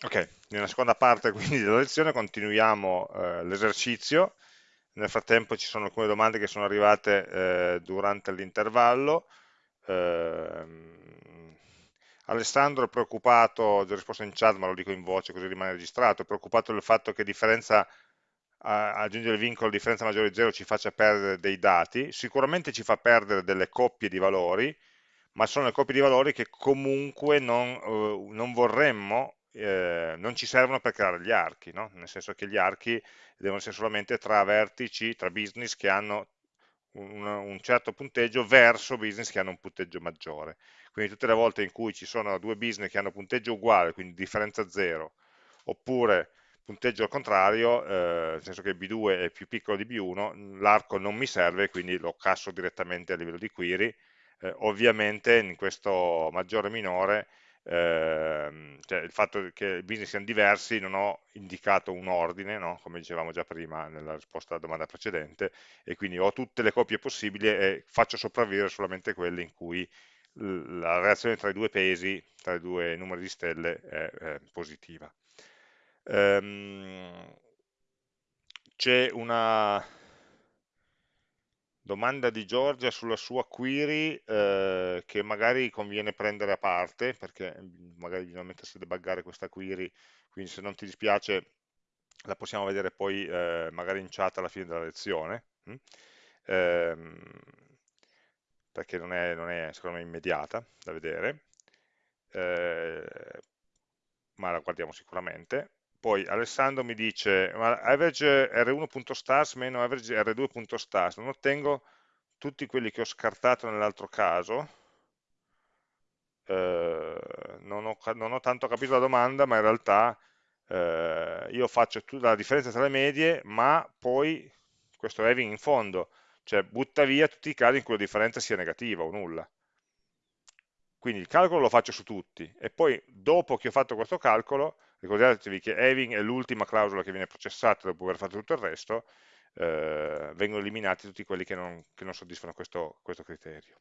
Ok, nella seconda parte quindi della lezione continuiamo eh, l'esercizio. Nel frattempo ci sono alcune domande che sono arrivate eh, durante l'intervallo. Ehm, Alessandro è preoccupato, ho già risposto in chat ma lo dico in voce così rimane registrato, è preoccupato del fatto che differenza, aggiungere il vincolo differenza maggiore di 0 ci faccia perdere dei dati, sicuramente ci fa perdere delle coppie di valori, ma sono le coppie di valori che comunque non, eh, non vorremmo, eh, non ci servono per creare gli archi, no? nel senso che gli archi devono essere solamente tra vertici, tra business che hanno un, un certo punteggio verso business che hanno un punteggio maggiore. Quindi tutte le volte in cui ci sono due business che hanno punteggio uguale, quindi differenza 0, oppure punteggio al contrario, eh, nel senso che B2 è più piccolo di B1, l'arco non mi serve, quindi lo casso direttamente a livello di query, eh, ovviamente in questo maggiore e minore, ehm, cioè il fatto che i business siano diversi, non ho indicato un ordine, no? come dicevamo già prima nella risposta alla domanda precedente, e quindi ho tutte le coppie possibili e faccio sopravvivere solamente quelle in cui la relazione tra i due pesi, tra i due numeri di stelle è, è positiva. Ehm, C'è una domanda di Giorgia sulla sua query eh, che magari conviene prendere a parte perché mm, magari bisogna mettersi a debuggare questa query, quindi se non ti dispiace la possiamo vedere poi eh, magari in chat alla fine della lezione, hm? ehm, perché non è, non è, secondo me immediata da vedere, eh, ma la guardiamo sicuramente. Poi Alessandro mi dice, ma average r1.stars meno average r2.stars, non ottengo tutti quelli che ho scartato nell'altro caso? Eh, non, ho, non, ho, tanto capito la domanda, ma in realtà eh, io faccio la differenza tra le medie, ma poi questo having in fondo, cioè butta via tutti i casi in cui la differenza sia negativa o nulla. Quindi il calcolo lo faccio su tutti e poi dopo che ho fatto questo calcolo ricordatevi che having è l'ultima clausola che viene processata dopo aver fatto tutto il resto, eh, vengono eliminati tutti quelli che non, che non soddisfano questo, questo criterio.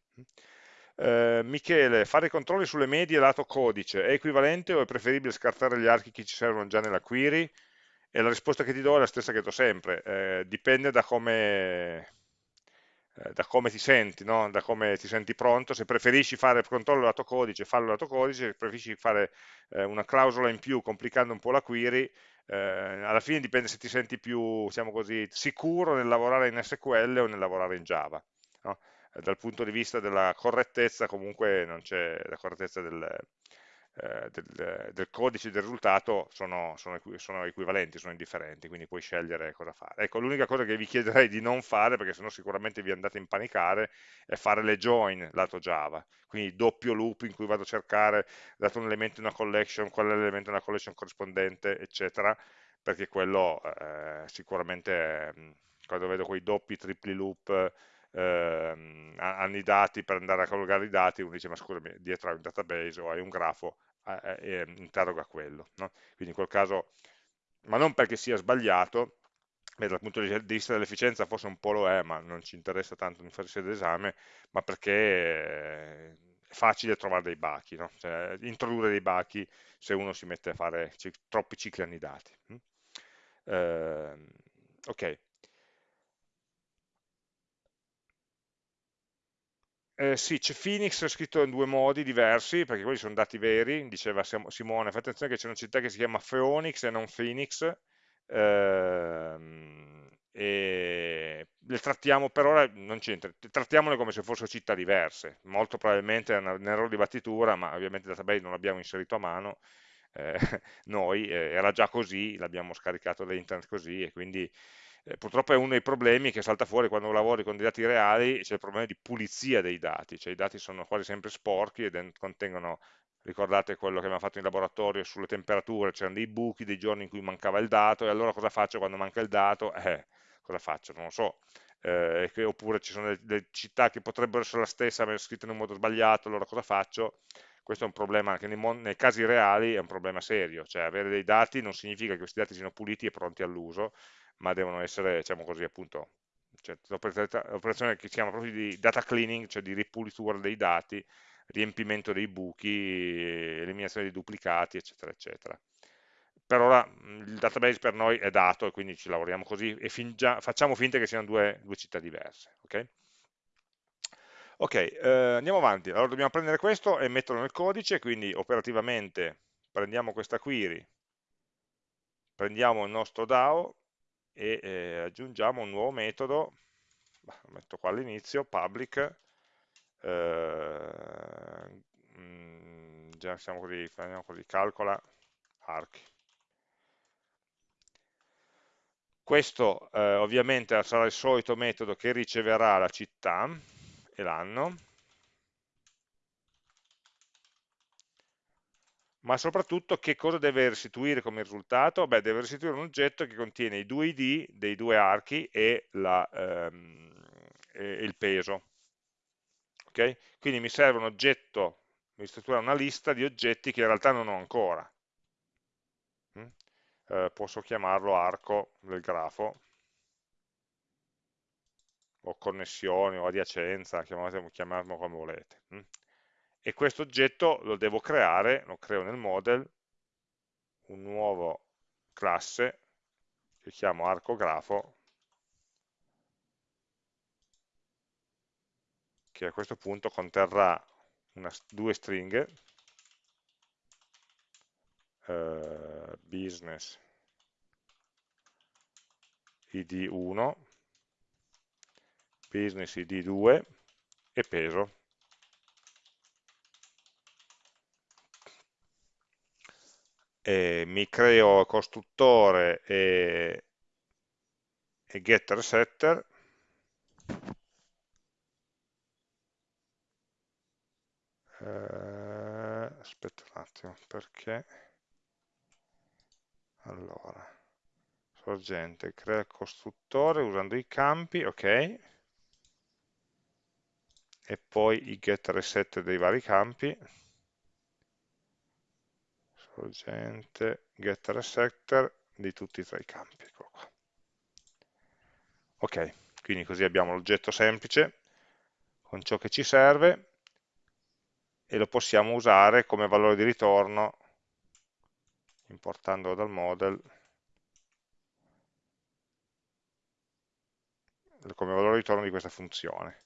Eh, Michele, fare controlli sulle medie lato codice è equivalente o è preferibile scartare gli archi che ci servono già nella query? E la risposta che ti do è la stessa che do sempre, eh, dipende da come, da come ti senti, no? da come ti senti pronto, se preferisci fare il controllo lato codice, fallo lato codice, se preferisci fare eh, una clausola in più complicando un po' la query, eh, alla fine dipende se ti senti più, diciamo così, sicuro nel lavorare in SQL o nel lavorare in Java. No? Eh, dal punto di vista della correttezza comunque non c'è la correttezza del, eh, del, del, codice del risultato sono, sono, sono, equivalenti, sono indifferenti, quindi puoi scegliere cosa fare. Ecco, l'unica cosa che vi chiederei di non fare, perché sennò sicuramente vi andate a impanicare, è fare le join lato Java, quindi doppio loop in cui vado a cercare, dato un elemento in una collection, qual è l'elemento in una collection corrispondente, eccetera, perché quello eh, sicuramente, è, quando vedo quei doppi, tripli loop, eh, hanno i dati per andare a collocare i dati, uno dice ma scusami, dietro hai un database o hai un grafo, eh, eh, interroga quello. No? Quindi in quel caso, ma non perché sia sbagliato, beh, dal punto di vista dell'efficienza forse un po' lo è, ma non ci interessa tanto in fase d'esame, ma perché è facile trovare dei bachi, no? cioè, introdurre dei bachi se uno si mette a fare troppi cicli annidati. Eh, ok, Eh, sì, c'è Phoenix scritto in due modi diversi, perché quelli sono dati veri, diceva Simone, fate attenzione che c'è una città che si chiama Phoenix e non Phoenix, ehm, e le trattiamo per ora, non c'entra, trattiamole come se fossero città diverse, molto probabilmente è un errore di battitura, ma ovviamente il database non l'abbiamo inserito a mano, eh, noi, eh, era già così, l'abbiamo scaricato da internet così, e quindi eh, purtroppo è uno dei problemi che salta fuori quando lavori con dei dati reali, c'è il problema di pulizia dei dati, cioè i dati sono quasi sempre sporchi e contengono, ricordate quello che abbiamo fatto in laboratorio sulle temperature, c'erano dei buchi, dei giorni in cui mancava il dato, e allora cosa faccio quando manca il dato? Eh, cosa faccio? Non lo so. Eh, oppure ci sono delle, città che potrebbero essere la stessa ma scritte in un modo sbagliato, allora cosa faccio? Questo è un problema che nei, nei, casi reali è un problema serio, cioè avere dei dati non significa che questi dati siano puliti e pronti all'uso, ma devono essere, diciamo così, appunto, cioè, l'operazione che si chiama proprio di data cleaning, cioè di ripulitura dei dati, riempimento dei buchi, eliminazione dei duplicati, eccetera, eccetera. per ora il database per noi è dato e quindi ci lavoriamo così e fingia, facciamo finta che siano due, due città diverse. Ok, okay eh, andiamo avanti. Allora dobbiamo prendere questo e metterlo nel codice, quindi operativamente prendiamo questa query, prendiamo il nostro DAO e eh, aggiungiamo un nuovo metodo, lo metto qua all'inizio, public, eh, mm, già siamo così, così, calcola archi. Questo eh, ovviamente sarà il solito metodo che riceverà la città e l'anno, ma soprattutto che cosa deve restituire come risultato? Beh, deve restituire un oggetto che contiene i due id dei due archi e, la, ehm, e il peso. Okay? Quindi mi serve un oggetto, mi struttura una lista di oggetti che in realtà non ho ancora. Mm? Eh, posso chiamarlo arco del grafo, o connessioni, o adiacenza, chiamarlo come volete. Mm? E questo oggetto lo devo creare, lo creo nel model, un nuovo classe che chiamo arcografo, che a questo punto conterrà una, due stringhe, eh, business id1, business id2 e peso. Eh, mi creo costruttore e, e getter setter. Eh, aspetta un attimo perché? Allora sorgente crea costruttore usando i campi ok. E poi i getter e setter dei vari campi sorgente, getter e setter di tutti e tre i campi. Ecco ok, quindi così abbiamo l'oggetto semplice con ciò che ci serve e lo possiamo usare come valore di ritorno importandolo dal model come valore di ritorno di questa funzione.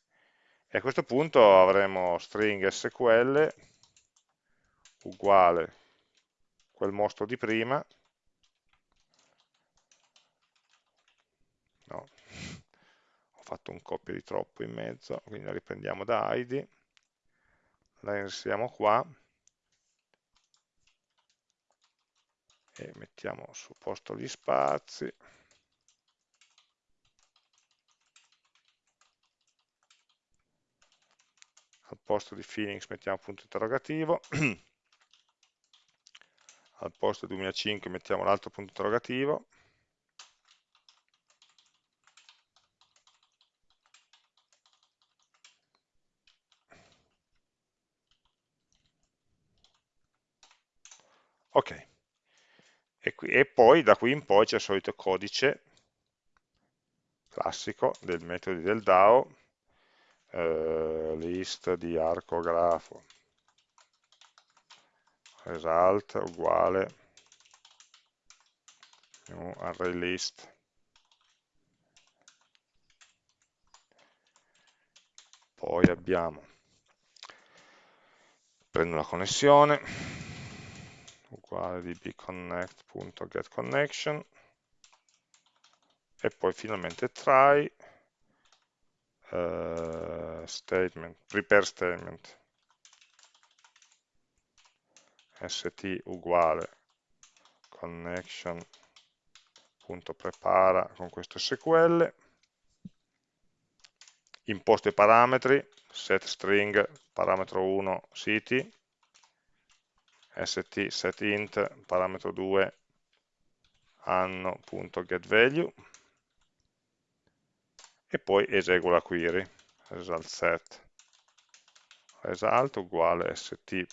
E a questo punto avremo string sql uguale quel mostro di prima, no, ho fatto un copia di troppo in mezzo, quindi la riprendiamo da id, la inseriamo qua, e mettiamo su posto gli spazi, al posto di Phoenix mettiamo punto interrogativo, al posto 2005 mettiamo l'altro punto interrogativo, ok, e, qui, e poi da qui in poi c'è il solito codice classico del metodo del DAO, eh, list di arcografo result uguale. New array list poi abbiamo prendo la connessione uguale di bconnect.getConnection e poi finalmente try uh, statement, prepare statement st uguale connection.prepara con questo SQL, imposto i parametri, set string parametro 1 city, st setInt parametro 2 anno.getValue e poi eseguo la query, result set. Result uguale st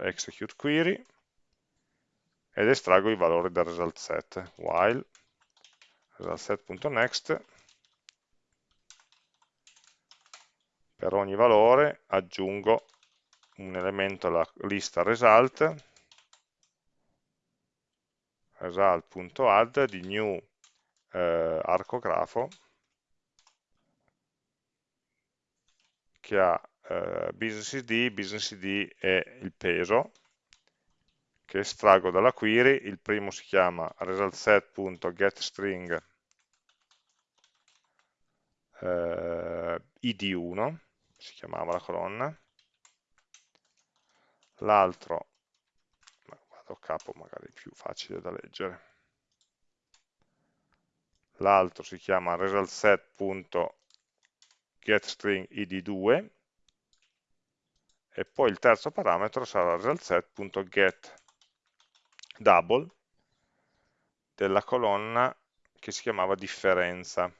execute query ed estraggo i valori del result set while result set.next per ogni valore aggiungo un elemento alla lista result result.add di new eh, arcografo che ha eh, business id, business id e il peso che estraggo dalla query, il primo si chiama resultSet.getString eh, id1, si chiamava la colonna, l'altro, vado a capo magari più facile da leggere, l'altro si chiama resultSet.getString id2 e poi il terzo parametro sarà resultSet.get double della colonna che si chiamava differenza.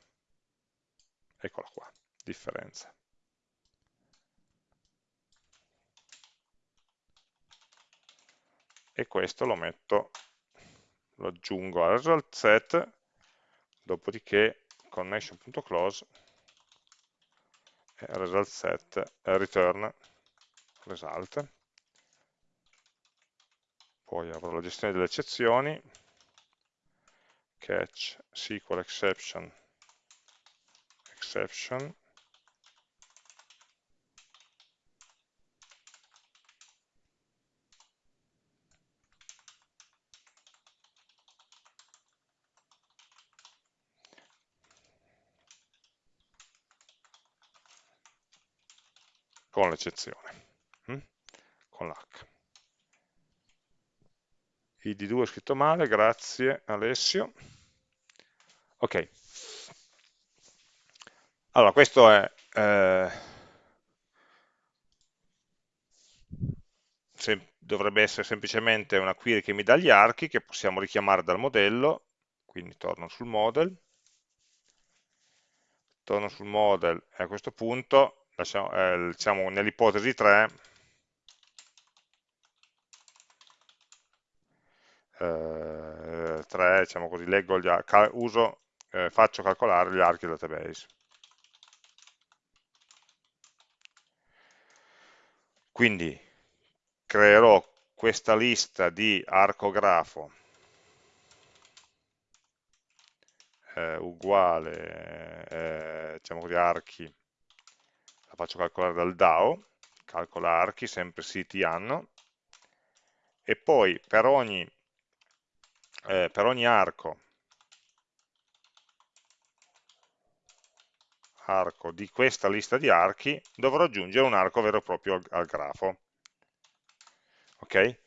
Eccola qua, differenza. E questo lo metto, lo aggiungo al result set, dopodiché connection.close result set return result. Poi avrò la gestione delle eccezioni, catch SQL exception, exception, con l'eccezione? Con l'H id2 è scritto male, grazie Alessio. Ok. Allora, questo è... Eh, dovrebbe essere semplicemente una query che mi dà gli archi che possiamo richiamare dal modello, quindi torno sul model, torno sul model e a questo punto, eh, diciamo nell'ipotesi 3, eh, 3, diciamo così, leggo gli uso, eh, faccio calcolare gli archi del database. Quindi creerò questa lista di arcografo eh, uguale, eh, diciamo così, archi, la faccio calcolare dal DAO, calcola archi, sempre siti anno, e poi per ogni eh, per ogni arco, arco di questa lista di archi dovrò aggiungere un arco vero e proprio al, al grafo. Ok?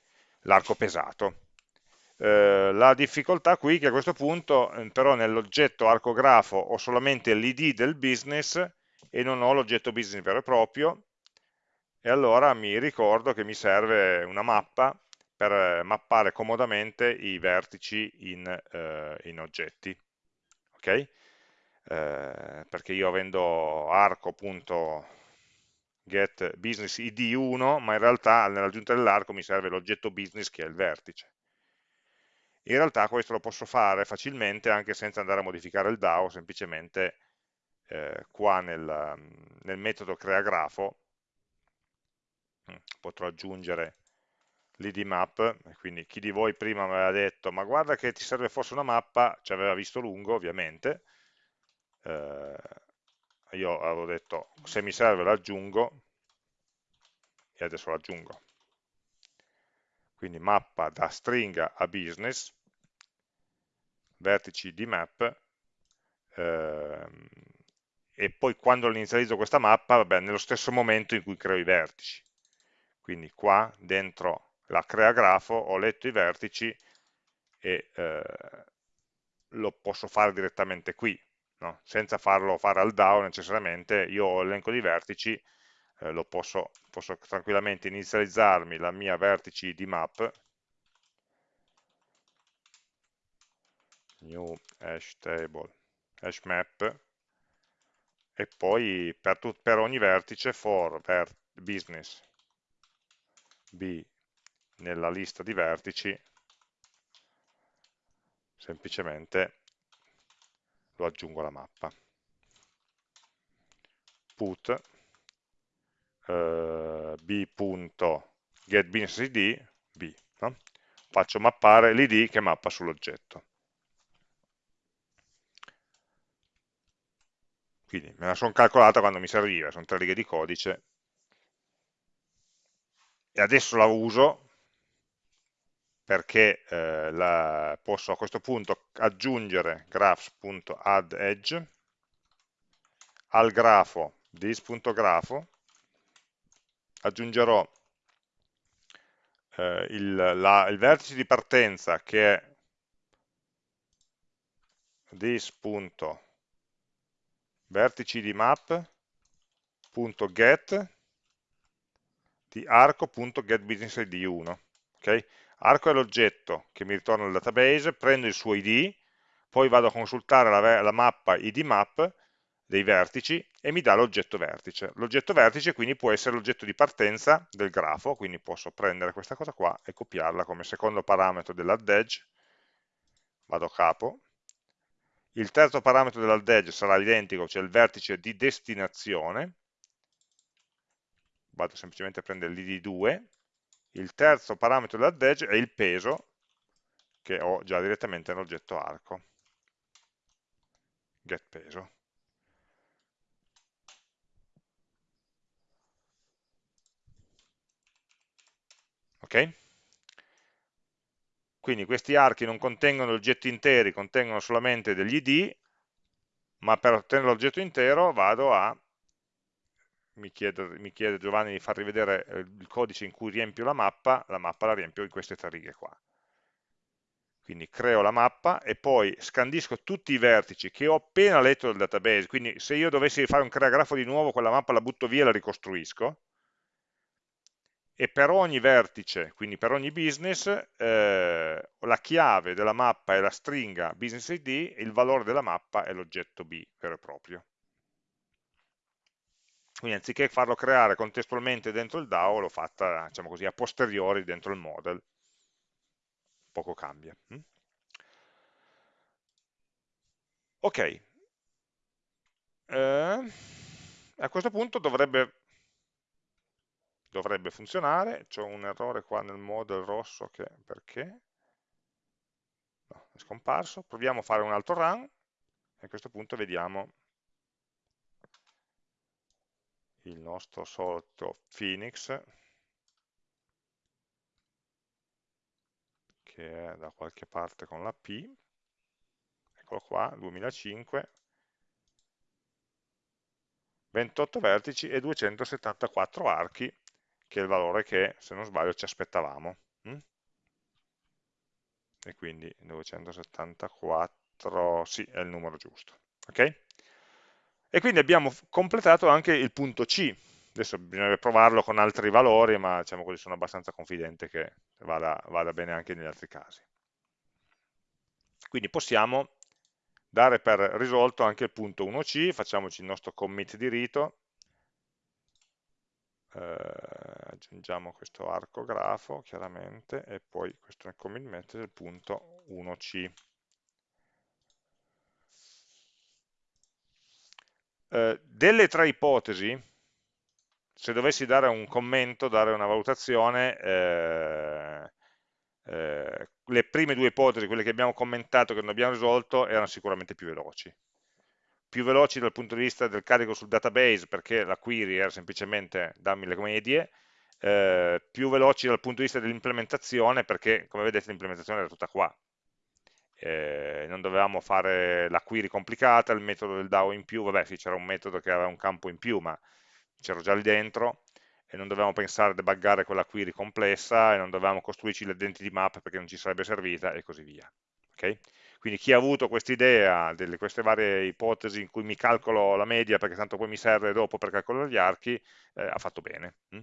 L'arco pesato. Eh, la difficoltà qui è che a questo punto eh, però nell'oggetto arcografo ho solamente l'id del business e non ho l'oggetto business vero e proprio e allora mi ricordo che mi serve una mappa per eh, mappare comodamente i vertici in, eh, in oggetti. ok? Eh, perché io avendo arco.get business id1, ma in realtà nell'aggiunta dell'arco mi serve l'oggetto business che è il vertice. In realtà questo lo posso fare facilmente anche senza andare a modificare il DAO, semplicemente eh, qua nel, nel metodo creagrafo mm, potrò aggiungere l'id map, quindi chi di voi prima mi aveva detto ma guarda che ti serve forse una mappa, ci aveva visto lungo ovviamente, eh, io avevo detto se mi serve l'aggiungo e adesso l'aggiungo. Quindi mappa da stringa a business, vertici di map, ehm, e poi quando inizializzo questa mappa, vabbè, nello stesso momento in cui creo i vertici. Quindi qua dentro la crea grafo, ho letto i vertici e eh, lo posso fare direttamente qui, no? senza farlo fare al DAO necessariamente, io ho l'elenco di vertici, eh, lo posso, posso tranquillamente inizializzarmi la mia vertici di map, new hash table, hash map, e poi per, per ogni vertice for business. B nella lista di vertici semplicemente lo aggiungo alla mappa. put eh, b.getBusinessID b, no? faccio mappare l'id che mappa sull'oggetto. Quindi me la sono calcolata quando mi serviva, sono tre righe di codice, e adesso la uso perché eh, la, posso a questo punto aggiungere graphs.addEdge al grafo this.grafo aggiungerò eh, il, la, il, vertice di partenza che è this.vertici di map.get di arco.getBusinessID1 okay? Arco è l'oggetto che mi ritorna il database prendo il suo id poi vado a consultare la, la mappa idmap dei vertici e mi dà l'oggetto vertice. L'oggetto vertice quindi può essere l'oggetto di partenza del grafo, quindi posso prendere questa cosa qua e copiarla come secondo parametro dell'add edge, vado a capo, il terzo parametro dell'add edge sarà identico, cioè il vertice di destinazione, vado semplicemente a prendere l'id 2, il terzo parametro dell'add edge è il peso, che ho già direttamente nell'oggetto arco, get peso. ok? Quindi questi archi non contengono oggetti interi, contengono solamente degli id, ma per ottenere l'oggetto intero vado a, mi chiede, mi chiede, Giovanni di far rivedere eh, il codice in cui riempio la mappa, la mappa la riempio in queste tre righe qua. Quindi creo la mappa e poi scandisco tutti i vertici che ho appena letto dal database, quindi se io dovessi fare un creagrafo di nuovo, quella mappa la butto via e la ricostruisco, e per ogni vertice, quindi per ogni business, eh, la chiave della mappa è la stringa business id e il valore della mappa è l'oggetto B vero e proprio. Quindi anziché farlo creare contestualmente dentro il DAO, l'ho fatta diciamo così, a posteriori dentro il model. Poco cambia. Hm? Ok. Eh, a questo punto dovrebbe dovrebbe funzionare, c'è un errore qua nel model rosso che perché? No, è scomparso, proviamo a fare un altro run e a questo punto vediamo il nostro solito Phoenix che è da qualche parte con la P eccolo qua, 2005 28 vertici e 274 archi che è il valore che, se non sbaglio, ci aspettavamo. Mm? E quindi 274, sì, è il numero giusto. ok? E quindi abbiamo completato anche il punto C. Adesso bisognerebbe provarlo con altri valori, ma diciamo così sono abbastanza confidente che vada, vada bene anche negli altri casi. Quindi possiamo dare per risolto anche il punto 1C, facciamoci il nostro commit di rito, eh, aggiungiamo questo arco grafo chiaramente e poi questo nel commit method del punto 1c. Eh, delle tre ipotesi, se dovessi dare un commento, dare una valutazione, eh, eh, le prime due ipotesi, quelle che abbiamo commentato, che non abbiamo risolto, erano sicuramente più veloci più veloci dal punto di vista del carico sul database perché la query era semplicemente dammi le medie, eh, più veloci dal punto di vista dell'implementazione perché come vedete l'implementazione era tutta qua. Eh, non dovevamo fare la query complicata, il metodo del DAO in più, vabbè sì c'era un metodo che aveva un campo in più ma c'ero già lì dentro e non dovevamo pensare a debuggare quella query complessa e non dovevamo costruirci l'identity map perché non ci sarebbe servita e così via. Okay? Quindi chi ha avuto quest'idea delle queste varie ipotesi in cui mi calcolo la media perché tanto poi mi serve dopo per calcolare gli archi, eh, ha fatto bene. Mm?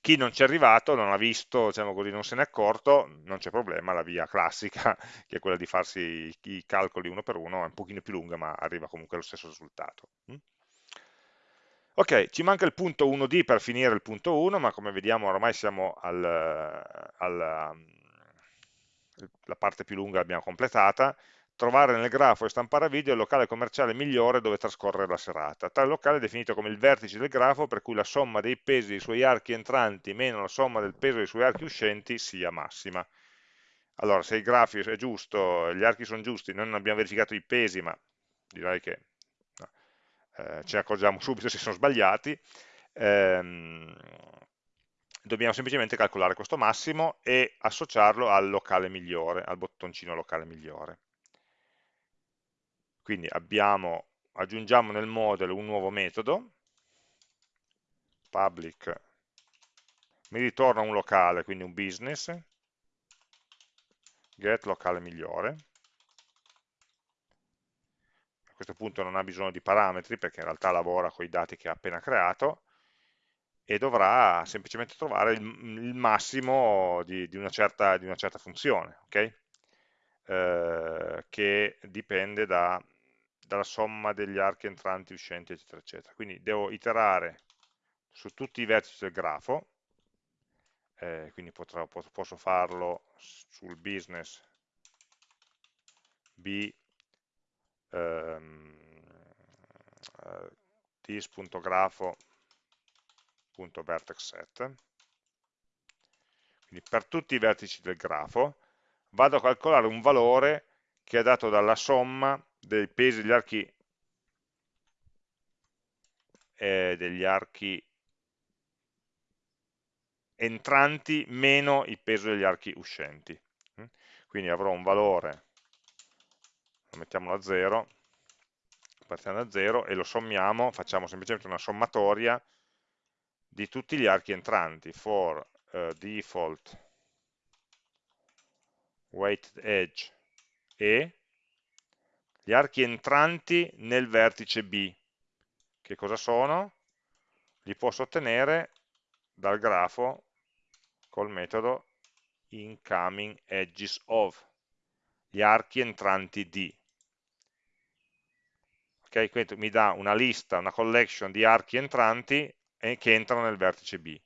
Chi non ci è arrivato, non ha visto, diciamo così, non se n'è accorto, non c'è problema, la via classica, che è quella di farsi i, calcoli uno per uno, è un pochino più lunga, ma arriva comunque allo stesso risultato. Mm? Ok, ci manca il punto 1D per finire il punto 1, ma come vediamo ormai siamo al, al la parte più lunga l'abbiamo completata, trovare nel grafo e stampare a video il locale commerciale migliore dove trascorrere la serata. Tale locale è definito come il vertice del grafo per cui la somma dei pesi dei suoi archi entranti meno la somma del peso dei suoi archi uscenti sia massima. allora se il grafo è giusto, gli archi sono giusti, noi non abbiamo verificato i pesi, ma direi che no, eh, ne accorgiamo subito se sono sbagliati, ehm, dobbiamo semplicemente calcolare questo massimo e associarlo al locale migliore, al bottoncino locale migliore. Quindi abbiamo, aggiungiamo nel model un nuovo metodo, public, mi ritorna un locale, quindi un business, get locale migliore, a questo punto non ha bisogno di parametri perché in realtà lavora con i dati che ha appena creato, e dovrà semplicemente trovare il, il massimo di, di, una certa, di, una certa, funzione, okay? Eh, che dipende da, dalla somma degli archi entranti, uscenti, eccetera, eccetera. Quindi devo iterare su tutti i vertici del grafo, eh, quindi potrò, posso farlo sul business b ehm, eh, this.grafo vertex set quindi per tutti i vertici del grafo vado a calcolare un valore che è dato dalla somma dei pesi degli archi eh, degli archi entranti meno il peso degli archi uscenti. Quindi avrò un valore lo mettiamolo a 0 partiamo da 0 e lo sommiamo, facciamo semplicemente una sommatoria di tutti gli archi entranti. For uh, default weighted edge e gli archi entranti nel vertice B. Che cosa sono? Li posso ottenere dal grafo col metodo incoming edges of, gli archi entranti D. Ok, quindi mi dà una lista, una collection di archi entranti che entrano nel vertice B.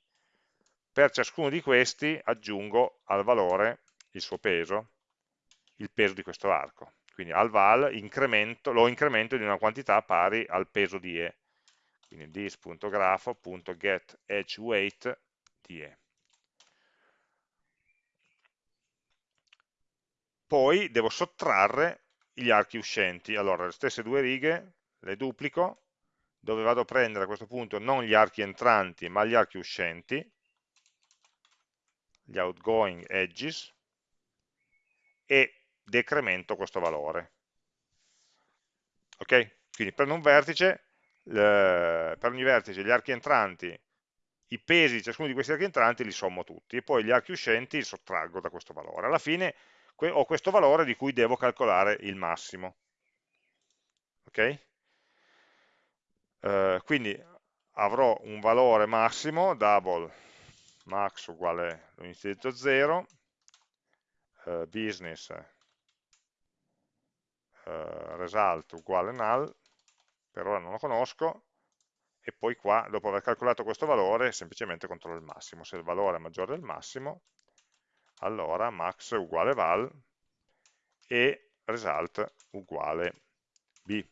Per ciascuno di questi aggiungo al valore il suo peso, il peso di questo arco. Quindi al val incremento, lo incremento di una quantità pari al peso di E. Quindi this.grafo.getEdgeWeight di E. Poi devo sottrarre gli archi uscenti. Allora, le stesse due righe le duplico dove vado a prendere a questo punto non gli archi entranti ma gli archi uscenti, gli outgoing edges, e decremento questo valore. Ok? Quindi prendo un vertice, per ogni vertice gli archi entranti, i pesi di ciascuno di questi archi entranti li sommo tutti, e poi gli archi uscenti li sottraggo da questo valore. Alla fine ho questo valore di cui devo calcolare il massimo. Ok? eh, quindi avrò un valore massimo, double max uguale, lo inizializzo 0, eh, business eh, result uguale null, per ora non lo conosco, e poi qua, dopo aver calcolato questo valore, semplicemente controllo il massimo. Se il valore è maggiore del massimo, allora max uguale val e result uguale b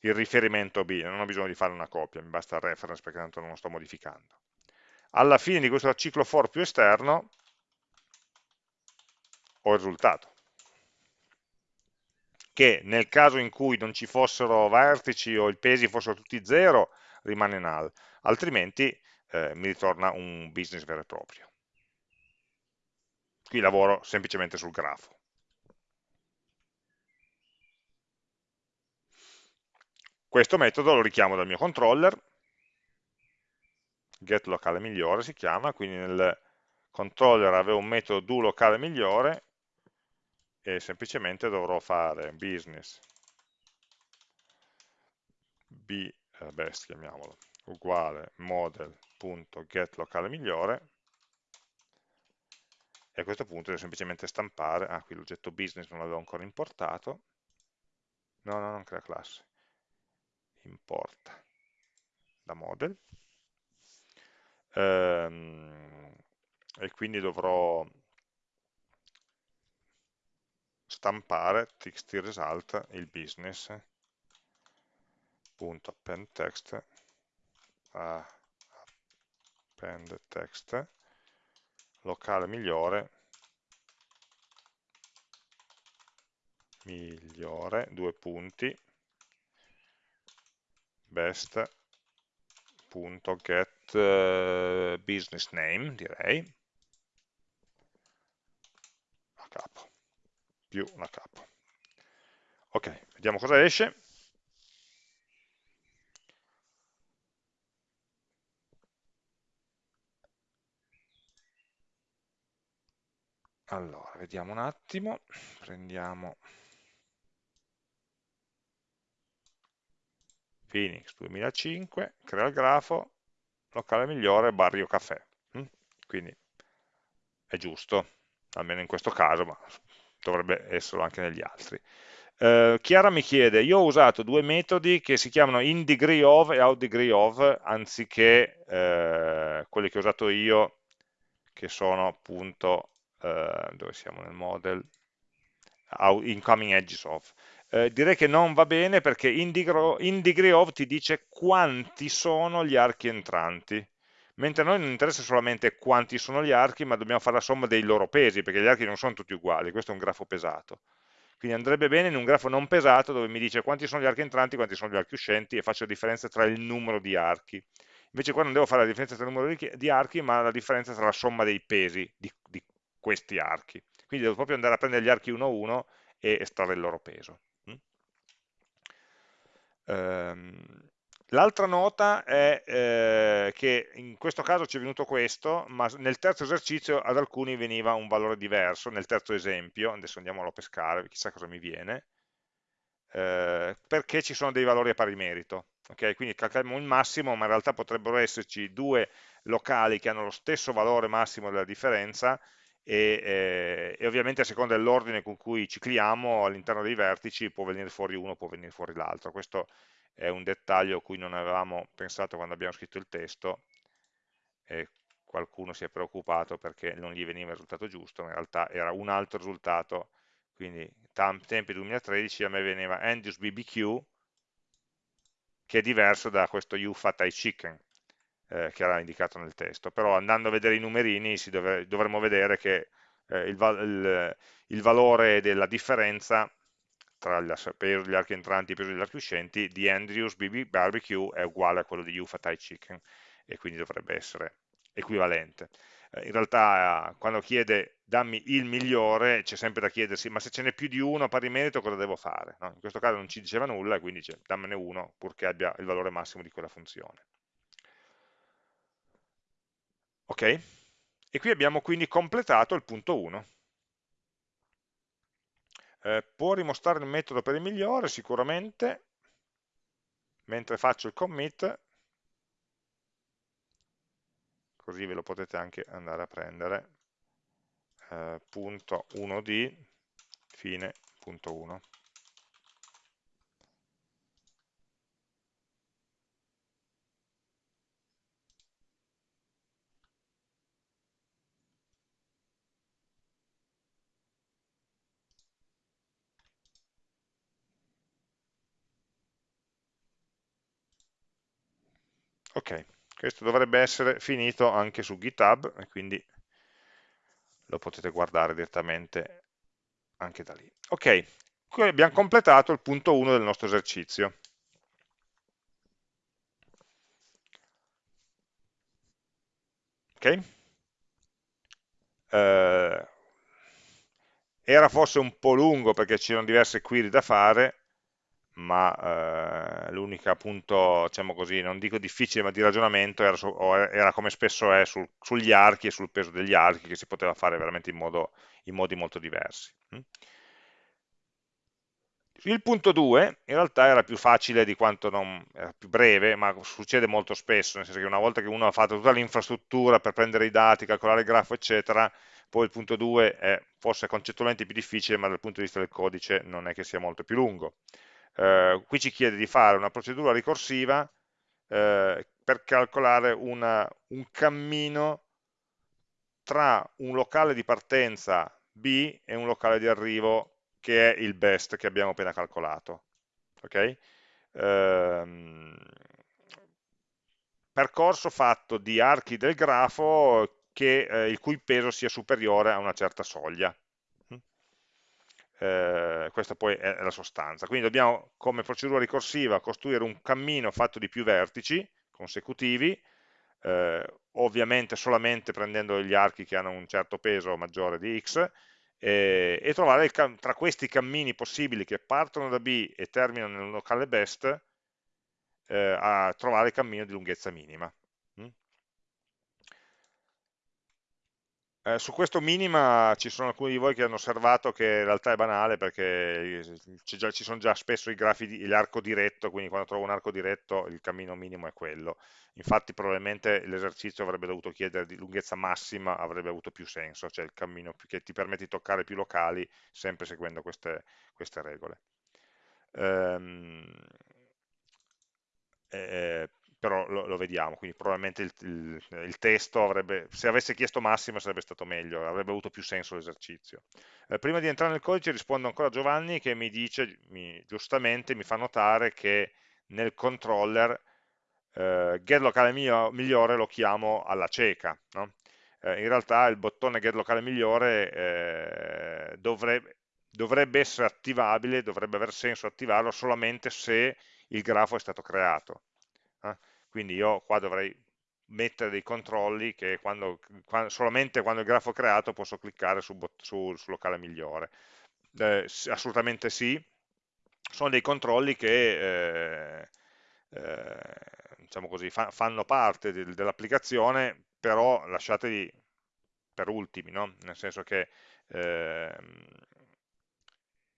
il riferimento B, non ho bisogno di fare una copia, mi basta il reference perché tanto non lo sto modificando. Alla fine di questo ciclo for più esterno ho risultato, che nel caso in cui non ci fossero vertici o i pesi fossero tutti zero, rimane null, altrimenti eh, mi ritorna un business vero e proprio. Qui lavoro semplicemente sul grafo. Questo metodo lo richiamo dal mio controller, get locale migliore si chiama, quindi nel controller avevo un metodo do locale migliore e semplicemente dovrò fare business. B, eh, best chiamiamolo, uguale model.get locale migliore. E a questo punto devo semplicemente stampare, ah qui l'oggetto business non l'avevo ancora importato, no, no, non crea classe, importa. Da model. Ehm, e quindi dovrò stampare txt result il business punto append text a append text locale migliore migliore due punti best.get uh, eh, business name direi. Più una capo. Ok, vediamo cosa esce. Allora, vediamo un attimo, prendiamo Phoenix 2005, crea il grafo, locale migliore, barrio caffè. Mm? Quindi è giusto, almeno in questo caso, ma dovrebbe esserlo anche negli altri. Uh, Chiara mi chiede, io ho usato due metodi che si chiamano in degree of e out degree of, anziché uh, quelli che ho usato io, che sono appunto, uh, dove siamo nel model, incoming edges of. Direi che non va bene perché in degree of ti dice quanti sono gli archi entranti, mentre a noi non interessa solamente quanti sono gli archi, ma dobbiamo fare la somma dei loro pesi, perché gli archi non sono tutti uguali, questo è un grafo pesato. Quindi andrebbe bene in un grafo non pesato dove mi dice quanti sono gli archi entranti, quanti sono gli archi uscenti e faccio la differenza tra il numero di archi. Invece qua non devo fare la differenza tra il numero di archi, ma la differenza tra la somma dei pesi di, di questi archi. Quindi devo proprio andare a prendere gli archi uno a uno e estrarre il loro peso. Um, L'altra nota è eh, che in questo caso ci è venuto questo, ma nel terzo esercizio ad alcuni veniva un valore diverso, nel terzo esempio, adesso andiamolo a pescare, chissà cosa mi viene, eh, perché ci sono dei valori a pari merito. Okay? Quindi calcoliamo il massimo, ma in realtà potrebbero esserci due locali che hanno lo stesso valore massimo della differenza, e, eh, e, ovviamente a seconda dell'ordine con cui cicliamo all'interno dei vertici può venire fuori uno, può venire fuori l'altro. Questo è un dettaglio a cui non avevamo pensato quando abbiamo scritto il testo e qualcuno si è preoccupato perché non gli veniva il risultato giusto, in realtà era un altro risultato, quindi tempi 2013 a me veniva Andrews BBQ che è diverso da questo UFAT chicken eh, che era indicato nel testo, però andando a vedere i numerini dove, dovremmo vedere che eh, il, il, il valore della differenza tra il peso degli archi entranti e peso degli archi uscenti di Andrews BB Barbecue è uguale a quello di Ufa Thai Chicken e quindi dovrebbe essere equivalente. Eh, in realtà quando chiede dammi il migliore c'è sempre da chiedersi ma se ce n'è più di uno a pari merito cosa devo fare? No? In questo caso non ci diceva nulla e quindi dice dammene uno purché abbia il valore massimo di quella funzione. Ok? E qui abbiamo quindi completato il punto 1 eh, può rimostrare il metodo per il migliore? Sicuramente, mentre faccio il commit, così ve lo potete anche andare a prendere, eh, punto 1d, fine, punto 1. Ok, questo dovrebbe essere finito anche su GitHub e quindi lo potete guardare direttamente anche da lì. Ok, qui abbiamo completato il punto 1 del nostro esercizio. Ok? Eh, era forse un po' lungo perché c'erano diverse query da fare, ma eh, l'unica appunto, diciamo così, non dico difficile, ma di ragionamento era, su, era come spesso è sul, sugli archi e sul peso degli archi, che si poteva fare veramente in, modo, in modi molto diversi. Mm. Il punto 2 in realtà era più facile di quanto non, era più breve, ma succede molto spesso, nel senso che una volta che uno ha fatto tutta l'infrastruttura per prendere i dati, calcolare il grafo, eccetera, poi il punto 2 è forse concettualmente più difficile, ma dal punto di vista del codice non è che sia molto più lungo eh, qui ci chiede di fare una procedura ricorsiva eh, per calcolare una, un cammino tra un locale di partenza B e un locale di arrivo che è il best che abbiamo appena calcolato. Okay? Ehm, percorso fatto di archi del grafo che, eh, il cui peso sia superiore a una certa soglia. Eh, questa poi è la sostanza. Quindi dobbiamo, come procedura ricorsiva, costruire un cammino fatto di più vertici consecutivi, eh, ovviamente solamente prendendo gli archi che hanno un certo peso maggiore di x, eh, e trovare tra questi cammini possibili che partono da B e terminano nel locale best, eh, a trovare il cammino di lunghezza minima. Eh, su questo minima ci sono alcuni di voi che hanno osservato che in realtà è banale perché già, ci sono già spesso i grafi l'arco diretto, quindi quando trovo un arco diretto il cammino minimo è quello. Infatti probabilmente l'esercizio avrebbe dovuto chiedere di lunghezza massima, avrebbe avuto più senso, cioè il cammino che ti permette di toccare più locali sempre seguendo queste, queste regole. Ehm, eh, però lo, lo, vediamo, quindi probabilmente il, il, il, testo avrebbe, se avesse chiesto massimo sarebbe stato meglio, avrebbe avuto più senso l'esercizio. Eh, prima di entrare nel codice rispondo ancora a Giovanni che mi dice, mi, giustamente mi fa notare che nel controller eh, get locale migliore lo chiamo alla cieca, no? eh, in realtà il bottone get locale migliore eh, dovrebbe, dovrebbe essere attivabile, dovrebbe aver senso attivarlo solamente se il grafo è stato creato eh? Quindi io qua dovrei mettere dei controlli che quando, quando, solamente quando il grafo è creato posso cliccare sul, su, sul locale migliore. Eh, assolutamente sì, sono dei controlli che eh, eh, diciamo così, fa, fanno parte de, dell'applicazione, però lasciateli per ultimi, no? nel senso che ehm,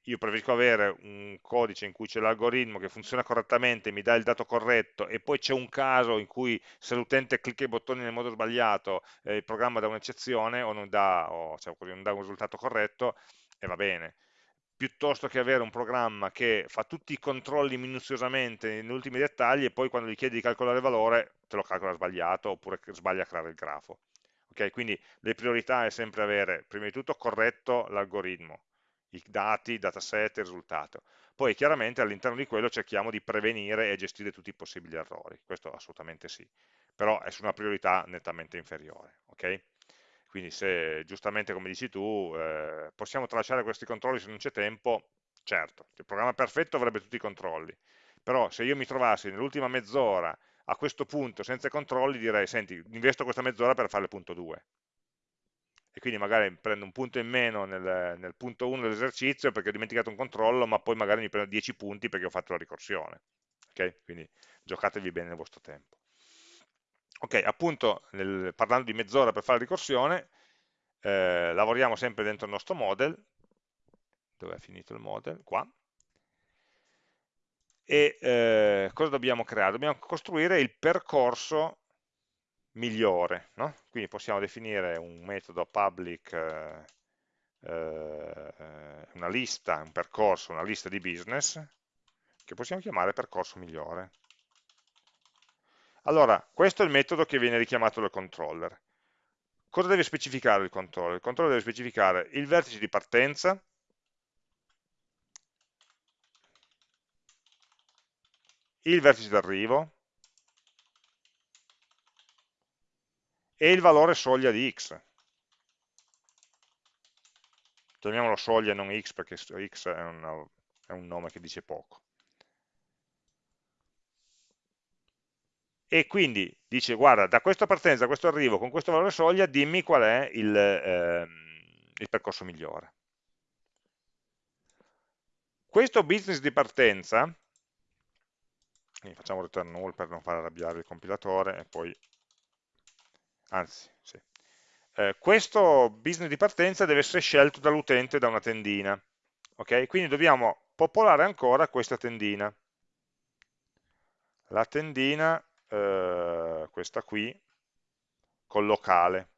io preferisco avere un codice in cui c'è l'algoritmo che funziona correttamente, mi dà il dato corretto e poi c'è un caso in cui se l'utente clicca i bottoni nel modo sbagliato eh, il programma dà un'eccezione o, non dà, o cioè, non dà un risultato corretto e va bene piuttosto che avere un programma che fa tutti i controlli minuziosamente negli ultimi dettagli e poi quando gli chiedi di calcolare il valore te lo calcola sbagliato oppure sbaglia a creare il grafo. Okay? Quindi le priorità è sempre avere prima di tutto corretto l'algoritmo, i dati, il dataset, il risultato. Poi chiaramente all'interno di quello cerchiamo di prevenire e gestire tutti i possibili errori, questo assolutamente sì, però è su una priorità nettamente inferiore. Okay? Quindi se giustamente come dici tu eh, possiamo tralasciare questi controlli se non c'è tempo, certo, il programma perfetto avrebbe tutti i controlli, però se io mi trovassi nell'ultima mezz'ora a questo punto senza controlli direi, senti, investo questa mezz'ora per fare il punto 2, e quindi magari prendo un punto in meno nel, nel punto 1 dell'esercizio perché ho dimenticato un controllo, ma poi magari mi prendo 10 punti perché ho fatto la ricorsione. Ok? Quindi giocatevi bene il vostro tempo. Ok, appunto, nel, parlando di mezz'ora per fare la ricorsione, eh, lavoriamo sempre dentro il nostro model, dove è finito il model? Qua. E eh, cosa dobbiamo creare? Dobbiamo costruire il percorso migliore. No? Quindi possiamo definire un metodo public, eh, eh, una lista, un percorso, una lista di business, che possiamo chiamare percorso migliore. Allora, questo è il metodo che viene richiamato dal controller. Cosa deve specificare il controller? Il controller deve specificare il vertice di partenza, il vertice d'arrivo, e il valore soglia di x. Chiamiamolo soglia e non x perché x è, una, è un nome che dice poco. E quindi dice, guarda, da questa partenza a questo arrivo, con questo valore soglia, dimmi qual è il, ehm, il percorso migliore. Questo business di partenza, facciamo return null per non far arrabbiare il compilatore e poi anzi, sì. eh, questo business di partenza deve essere scelto dall'utente da una tendina, ok? Quindi dobbiamo popolare ancora questa tendina. La tendina, eh, questa qui, col locale.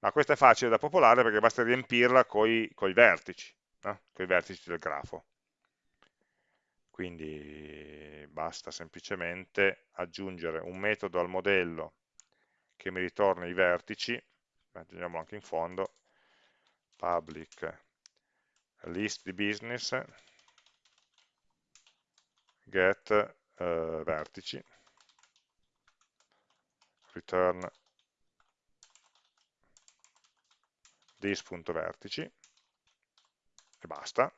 Ma questa è facile da popolare perché basta riempirla con i vertici, no? con i vertici del grafo. Quindi basta semplicemente aggiungere un metodo al modello che mi ritorna i vertici, aggiungiamo anche in fondo, public list di business, get uh, vertici, return this.vertici, e basta,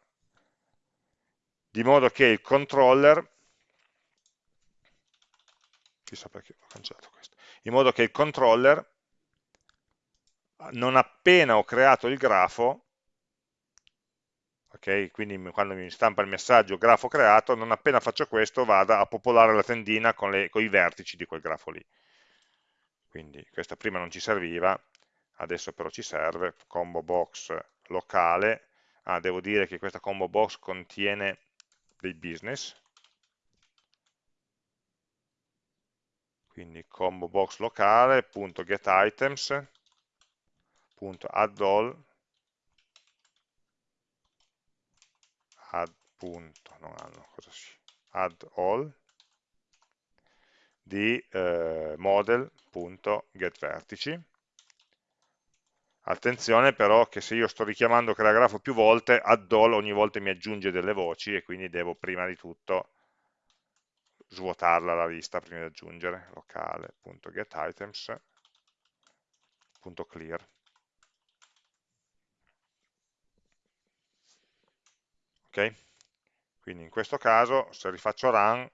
di modo che il controller, chissà perché ho cancellato in modo che il controller, non appena ho creato il grafo, ok? Quindi quando mi stampa il messaggio grafo creato, non appena faccio questo vada a popolare la tendina con, le, con i vertici di quel grafo lì. Quindi questa prima non ci serviva, adesso però ci serve, combo box locale, ah, devo dire che questa combo box contiene dei business, quindi combo box locale, punto get items, punto add punto, non hanno, cosa si, add all di eh, model.getVertici. Attenzione però che se io sto richiamando crea grafo più volte, add all ogni volta mi aggiunge delle voci e quindi devo prima di tutto svuotarla la lista prima di aggiungere locale.getItems.clear ok? Quindi in questo caso, se rifaccio run,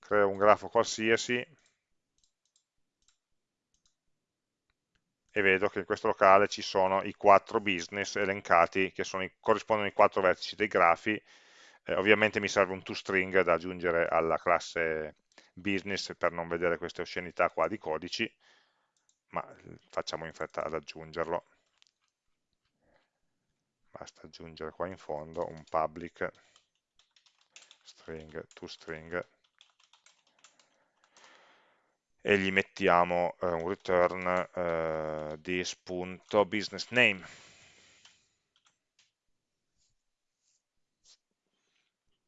creo un grafo qualsiasi e vedo che in questo locale ci sono i quattro business elencati che sono i, corrispondono ai quattro vertici dei grafi. Eh, ovviamente mi serve un toString da aggiungere alla classe business per non vedere queste oscenità qua di codici, ma facciamo in fretta ad aggiungerlo. Basta aggiungere qua in fondo un public string to string e gli mettiamo eh, un return eh, this.businessName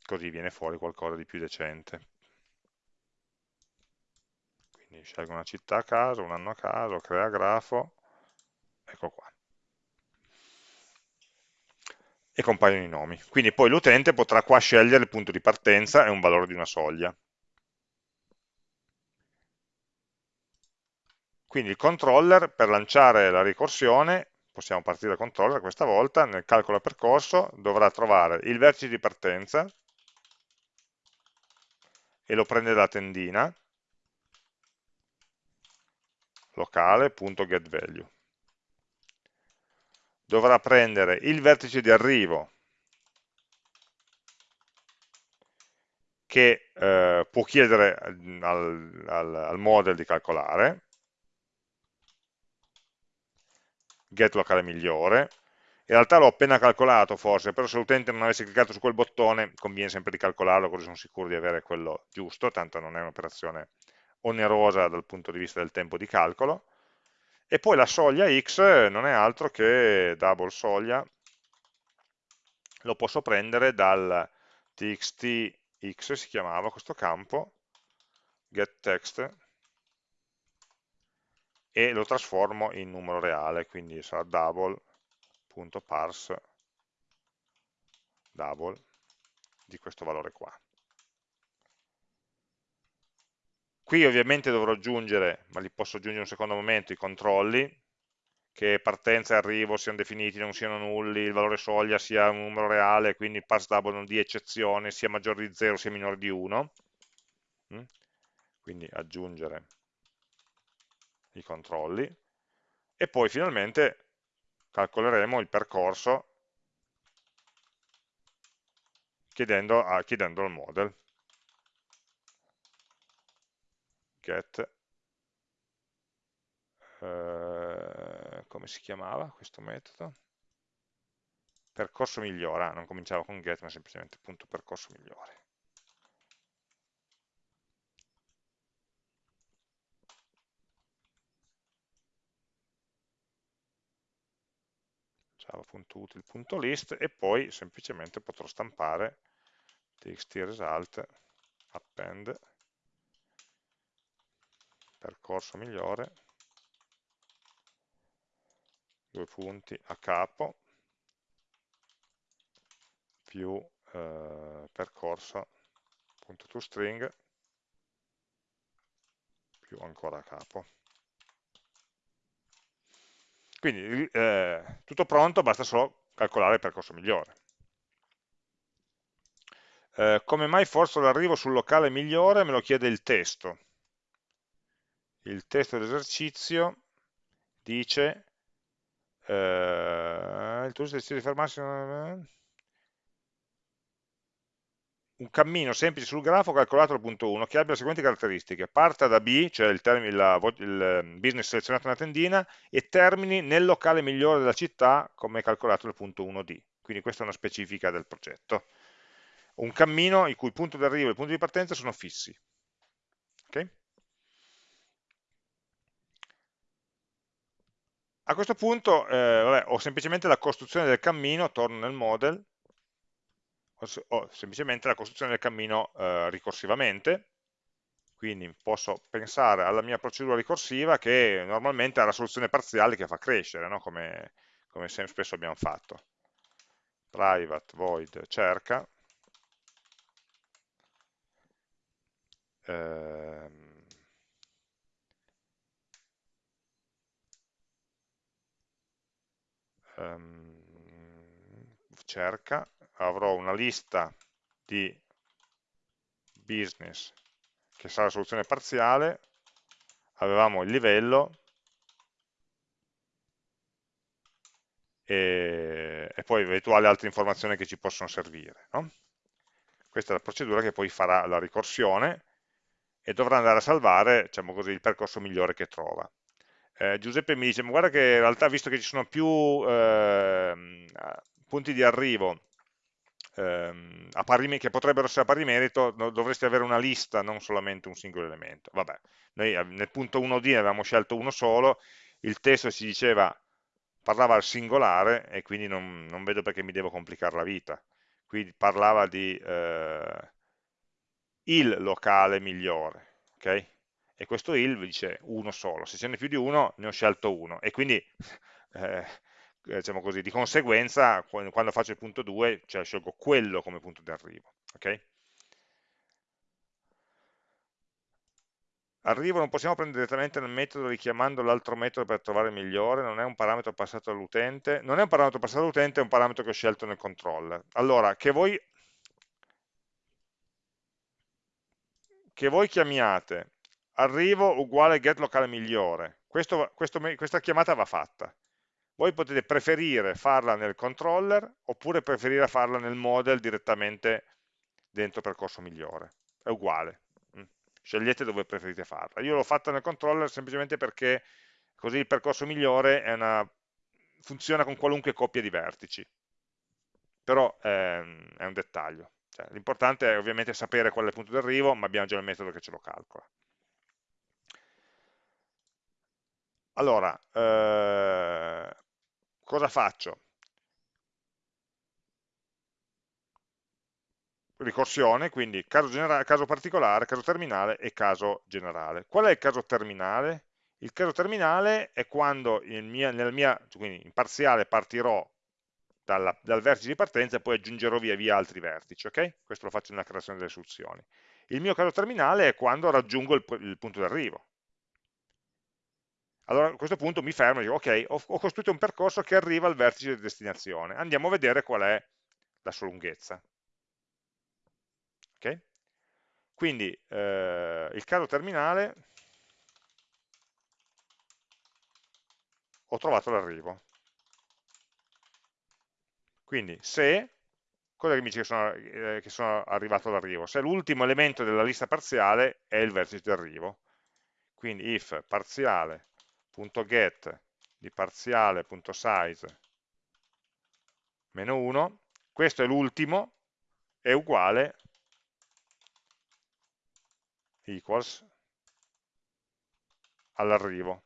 così viene fuori qualcosa di più decente quindi scelgo una città a caso, un anno a caso, crea grafo ecco qua e compaiono i nomi. Quindi poi l'utente potrà qua scegliere il punto di partenza e un valore di una soglia. Quindi il controller per lanciare la ricorsione, possiamo partire dal controller questa volta, nel calcolo percorso dovrà trovare il vertice di partenza e lo prende da tendina. locale.getValue dovrà prendere il vertice di arrivo che eh, può chiedere al, al, al, model di calcolare, get locale migliore, in realtà l'ho appena calcolato forse, però se l'utente non avesse cliccato su quel bottone conviene sempre di calcolarlo così sono sicuro di avere quello giusto, tanto non è un'operazione onerosa dal punto di vista del tempo di calcolo, e poi la soglia x non è altro che double soglia, lo posso prendere dal txt x, si chiamava questo campo, getText, e lo trasformo in numero reale, quindi sarà double.parse double di questo valore qua. Qui ovviamente dovrò aggiungere, ma li posso aggiungere in un secondo momento, i controlli, che partenza e arrivo siano definiti, non siano nulli, il valore soglia sia un numero reale, quindi il parse double non di eccezione, sia maggiore di 0 sia minore di 1. Mm? Quindi aggiungere i controlli. E poi finalmente calcoleremo il percorso chiedendo, a, chiedendo al model. get eh, come si chiamava questo metodo? percorso migliore, ah, non cominciava con get ma semplicemente punto percorso migliore java.util.list e poi semplicemente potrò stampare txt result append percorso migliore, due punti a capo, più eh, percorso punto toString, più ancora a capo. Quindi eh, tutto pronto, basta solo calcolare il percorso migliore. Eh, come mai forzo l'arrivo sul locale migliore? Me lo chiede il testo. Il testo d'esercizio dice eh, il turista decide di fermarsi un cammino semplice sul grafo calcolato al punto 1 che abbia le seguenti caratteristiche. Parta da B, cioè il, termine, la, il ehm, business selezionato nella tendina, e termini nel locale migliore della città come calcolato nel punto 1D. Quindi questa è una specifica del progetto. Un cammino il cui punto d'arrivo e il punto di partenza sono fissi. Okay? A questo punto eh, vabbè, ho semplicemente la costruzione del cammino, torno nel model, o semplicemente la costruzione del cammino eh, ricorsivamente, quindi posso pensare alla mia procedura ricorsiva che normalmente ha la soluzione parziale che fa crescere, no? come, come spesso abbiamo fatto. Private void cerca, ehm, ehm, cerca avrò una lista di business che sarà la soluzione parziale, avevamo il livello e, e poi eventuali altre informazioni che ci possono servire. No? Questa è la procedura che poi farà la ricorsione e dovrà andare a salvare diciamo così, il percorso migliore che trova. Eh, Giuseppe mi dice, ma guarda che in realtà visto che ci sono più eh, punti di arrivo ehm, che potrebbero essere a pari merito, dovresti avere una lista, non solamente un singolo elemento. Vabbè, noi nel punto 1D avevamo scelto uno solo, il testo ci diceva, parlava al singolare e quindi non, non vedo perché mi devo complicare la vita. Qui parlava di eh, il locale migliore, ok? E questo il dice uno solo, se ce n'è più di uno ne ho scelto uno e quindi eh, diciamo così, di conseguenza quando faccio il punto 2 cioè scelgo quello come punto di arrivo. Okay? Arrivo non possiamo prendere direttamente nel metodo richiamando l'altro metodo per trovare il migliore, non è un parametro passato all'utente, non è un parametro passato all'utente, è un parametro che ho scelto nel controller. Allora, che voi, che voi chiamiate arrivo uguale get locale migliore, questo, questo, questa chiamata va fatta. Voi potete preferire farla nel controller oppure preferire farla nel model direttamente dentro percorso migliore. È uguale. Mm. Scegliete dove preferite farla. Io l'ho fatta nel controller semplicemente perché così il percorso migliore una... funziona con qualunque coppia di vertici. Però ehm, è un dettaglio. Cioè, L'importante è ovviamente sapere qual è il punto d'arrivo, ma abbiamo già il metodo che ce lo calcola. Allora, eh, cosa faccio? Ricorsione, quindi caso, caso particolare, caso terminale e caso generale. Qual è il caso terminale? Il caso terminale è quando mia, nella mia, quindi in parziale partirò dalla, dal vertice di partenza e poi aggiungerò via via altri vertici, ok? Questo lo faccio nella creazione delle soluzioni. Il mio caso terminale è quando raggiungo il, il punto d'arrivo, allora a questo punto mi fermo e dico, ok, ho, ho costruito un percorso che arriva al vertice di destinazione, andiamo a vedere qual è la sua lunghezza. Okay? Quindi eh, il caso terminale, ho trovato l'arrivo. Quindi se, cosa che mi dice che sono, eh, che sono arrivato all'arrivo? Se l'ultimo elemento della lista parziale è il vertice di arrivo. Quindi if parziale get di parziale.size meno 1, questo è l'ultimo, è uguale equals all'arrivo.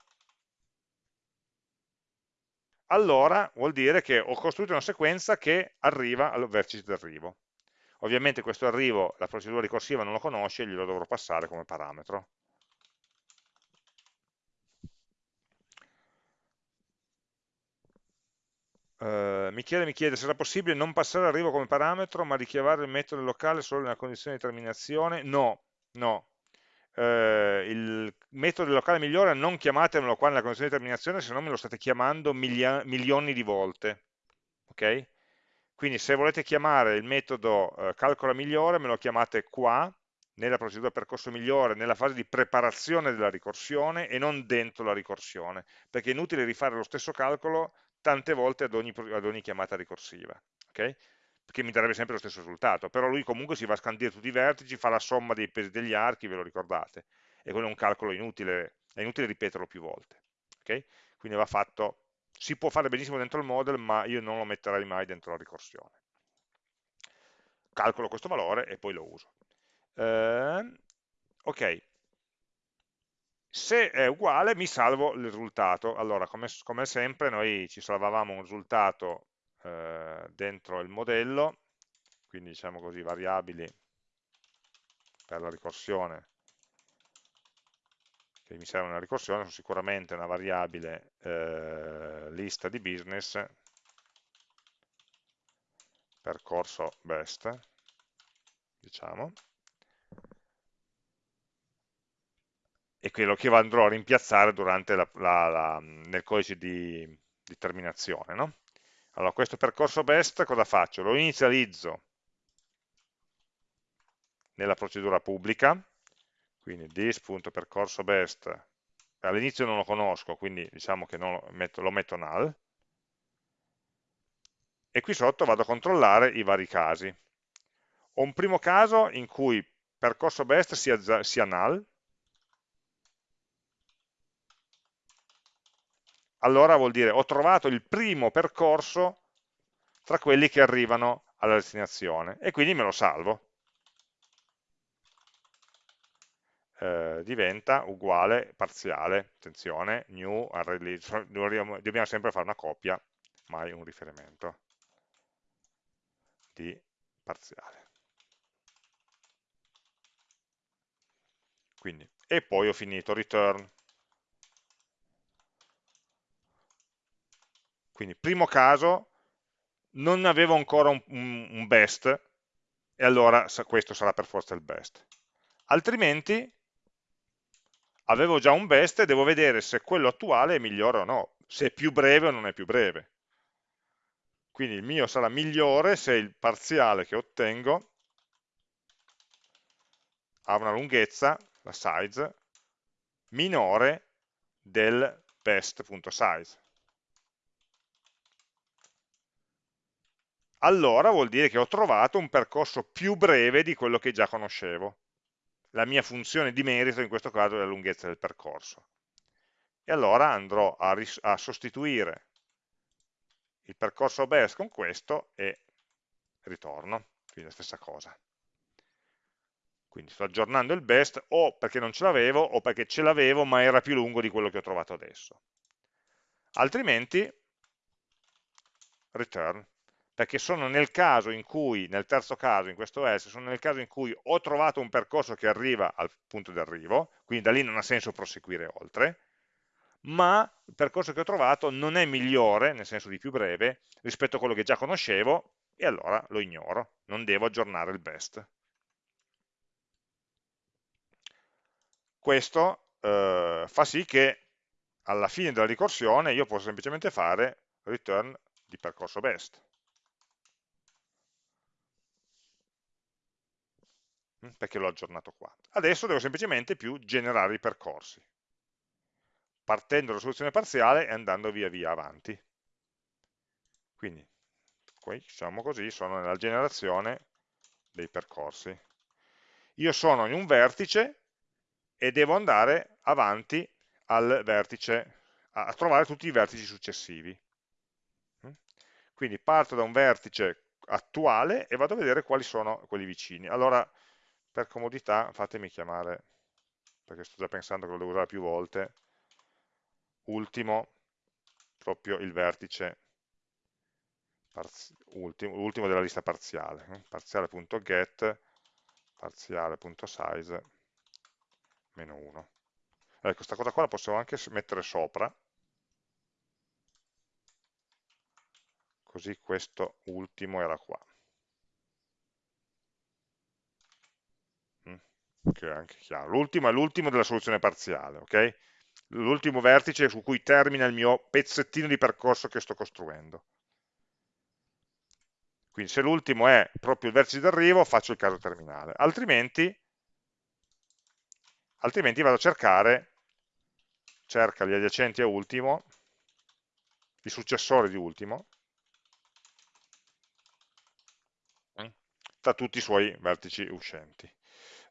Allora vuol dire che ho costruito una sequenza che arriva al vertice d'arrivo. Ovviamente questo arrivo la procedura ricorsiva non lo conosce, glielo dovrò passare come parametro. Uh, mi chiede, mi chiede se era possibile non passare l'arrivo come parametro, ma richiamare il metodo locale solo nella condizione di terminazione. No, no. eh, il metodo locale migliore non chiamatemelo qua nella condizione di terminazione se no me lo state chiamando milioni di volte ok? quindi se volete chiamare il metodo eh, calcola migliore me lo chiamate qua nella procedura percorso migliore, nella fase di preparazione della ricorsione e non dentro la ricorsione, perché è inutile rifare lo stesso calcolo tante volte ad ogni, ad ogni chiamata ricorsiva, okay? perché mi darebbe sempre lo stesso risultato, però lui comunque si va a scandire tutti i vertici, fa la somma dei pesi degli archi, ve lo ricordate, e quello è un calcolo inutile, è inutile ripeterlo più volte, okay? quindi va fatto, si può fare benissimo dentro il model, ma io non lo metterei mai dentro la ricorsione. Calcolo questo valore e poi lo uso. Eh, ok, se è uguale mi salvo il risultato. Allora, come, come sempre, noi ci salvavamo un risultato eh, dentro il modello, quindi diciamo così, variabili per la ricorsione, che mi serve una ricorsione, sono sicuramente una variabile eh, lista di business, percorso best, diciamo, e quello che andrò a rimpiazzare la, la, la, nel codice di, di terminazione. No? Allora, questo percorso best cosa faccio? Lo inizializzo nella procedura pubblica, quindi this.percorso best, all'inizio non lo conosco, quindi diciamo che lo metto, lo metto null, e qui sotto vado a controllare i vari casi. Ho un primo caso in cui percorso best sia, sia null, allora vuol dire ho trovato il primo percorso tra quelli che arrivano alla destinazione e quindi me lo salvo. Eh, diventa uguale parziale, attenzione, new array dobbiamo sempre fare una copia, mai un riferimento di parziale. Quindi, e poi ho finito, return. Quindi, primo caso, non avevo ancora un, un, best, e allora questo sarà per forza il best. Altrimenti, avevo già un best e devo vedere se quello attuale è migliore o no, se è più breve o non è più breve. Quindi il mio sarà migliore se il parziale che ottengo ha una lunghezza, la size, minore del best.size. allora vuol dire che ho trovato un percorso più breve di quello che già conoscevo. La mia funzione di merito in questo caso è la lunghezza del percorso. E allora andrò a, a sostituire il percorso best con questo e ritorno, quindi la stessa cosa. Quindi sto aggiornando il best o perché non ce l'avevo o perché ce l'avevo ma era più lungo di quello che ho trovato adesso. Altrimenti return perché sono nel caso in cui, nel terzo caso, in questo else, sono nel caso in cui ho trovato un percorso che arriva al punto di arrivo, quindi da lì non ha senso proseguire oltre, ma il percorso che ho trovato non è migliore, nel senso di più breve, rispetto a quello che già conoscevo, e allora lo ignoro, non devo aggiornare il best. Questo eh, fa sì che alla fine della ricorsione io posso semplicemente fare return di percorso best. Perché l'ho aggiornato qua. Adesso devo semplicemente più generare i percorsi, partendo dalla soluzione parziale e andando via via avanti. Quindi, qui, diciamo così, sono nella generazione dei percorsi. Io sono in un vertice e devo andare avanti al vertice, a trovare tutti i vertici successivi. Mm? Quindi parto da un vertice attuale e vado a vedere quali sono quelli vicini. Allora, per comodità fatemi chiamare, perché sto già pensando che lo devo usare più volte, ultimo, proprio il vertice ultimo, ultimo della lista parziale, eh? parziale.get, parziale.size, meno 1. Ecco, questa cosa qua la possiamo anche mettere sopra, così questo ultimo era qua. Che è anche chiaro. L'ultimo è l'ultimo della soluzione parziale, ok? L'ultimo vertice su cui termina il mio pezzettino di percorso che sto costruendo. Quindi se l'ultimo è proprio il vertice d'arrivo, faccio il caso terminale. Altrimenti, altrimenti vado a cercare, cerca gli adiacenti a ultimo, i successori di ultimo, tra tutti i suoi vertici uscenti.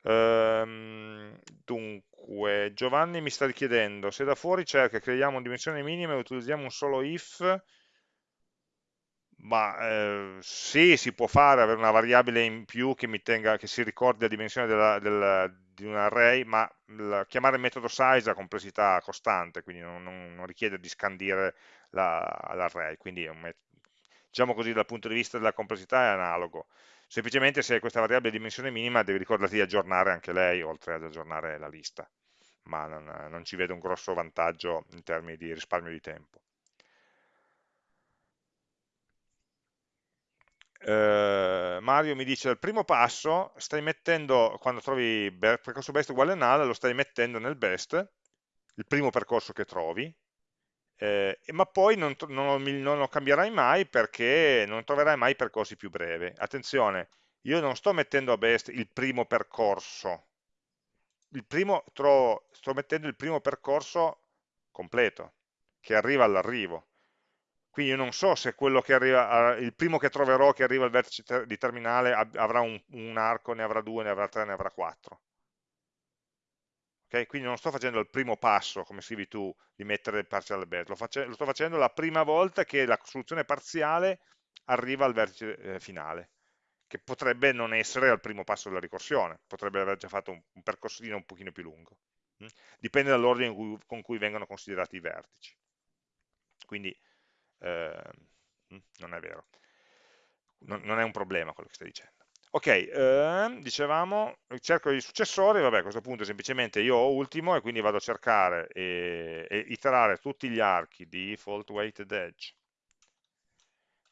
Ehm, dunque, Giovanni mi sta chiedendo se da fuori cerca, creiamo una dimensione minima e utilizziamo un solo if, ma eh, sì, si può fare, avere una variabile in più che, mi tenga, che si ricordi la dimensione della, della, di un array, ma la, chiamare il metodo size ha complessità costante, quindi non, non, non richiede di scandire l'array, la, quindi diciamo così dal punto di vista della complessità è analogo semplicemente se hai questa variabile di dimensione minima devi ricordarti di aggiornare anche lei oltre ad aggiornare la lista. Ma non, non ci vedo un grosso vantaggio in termini di risparmio di tempo. Eh, Mario mi dice il primo passo stai mettendo quando trovi percorso best uguale null lo stai mettendo nel best il primo percorso che trovi eh, ma poi non, non, non, lo cambierai mai perché non troverai mai percorsi più brevi. Attenzione, io non sto mettendo a best il primo percorso, il primo, trovo, sto mettendo il primo percorso completo, che arriva all'arrivo. Quindi io non so se arriva, il primo che troverò che arriva al vertice di terminale avrà un, un arco, ne avrà due, ne avrà tre, ne avrà quattro Okay? Quindi non sto facendo il primo passo, come scrivi tu, di mettere il partial bet, lo, lo sto facendo la prima volta che la soluzione parziale arriva al vertice eh, finale, che potrebbe non essere al primo passo della ricorsione, potrebbe aver già fatto un, un percorsino un pochino più lungo. Mm? Dipende dall'ordine con cui vengono considerati i vertici. Quindi eh, non è vero, non, non è un problema quello che stai dicendo. Ok, eh, dicevamo, cerco i successori, vabbè a questo punto semplicemente io ho ultimo e quindi vado a cercare e, e iterare tutti gli archi di default weighted edge.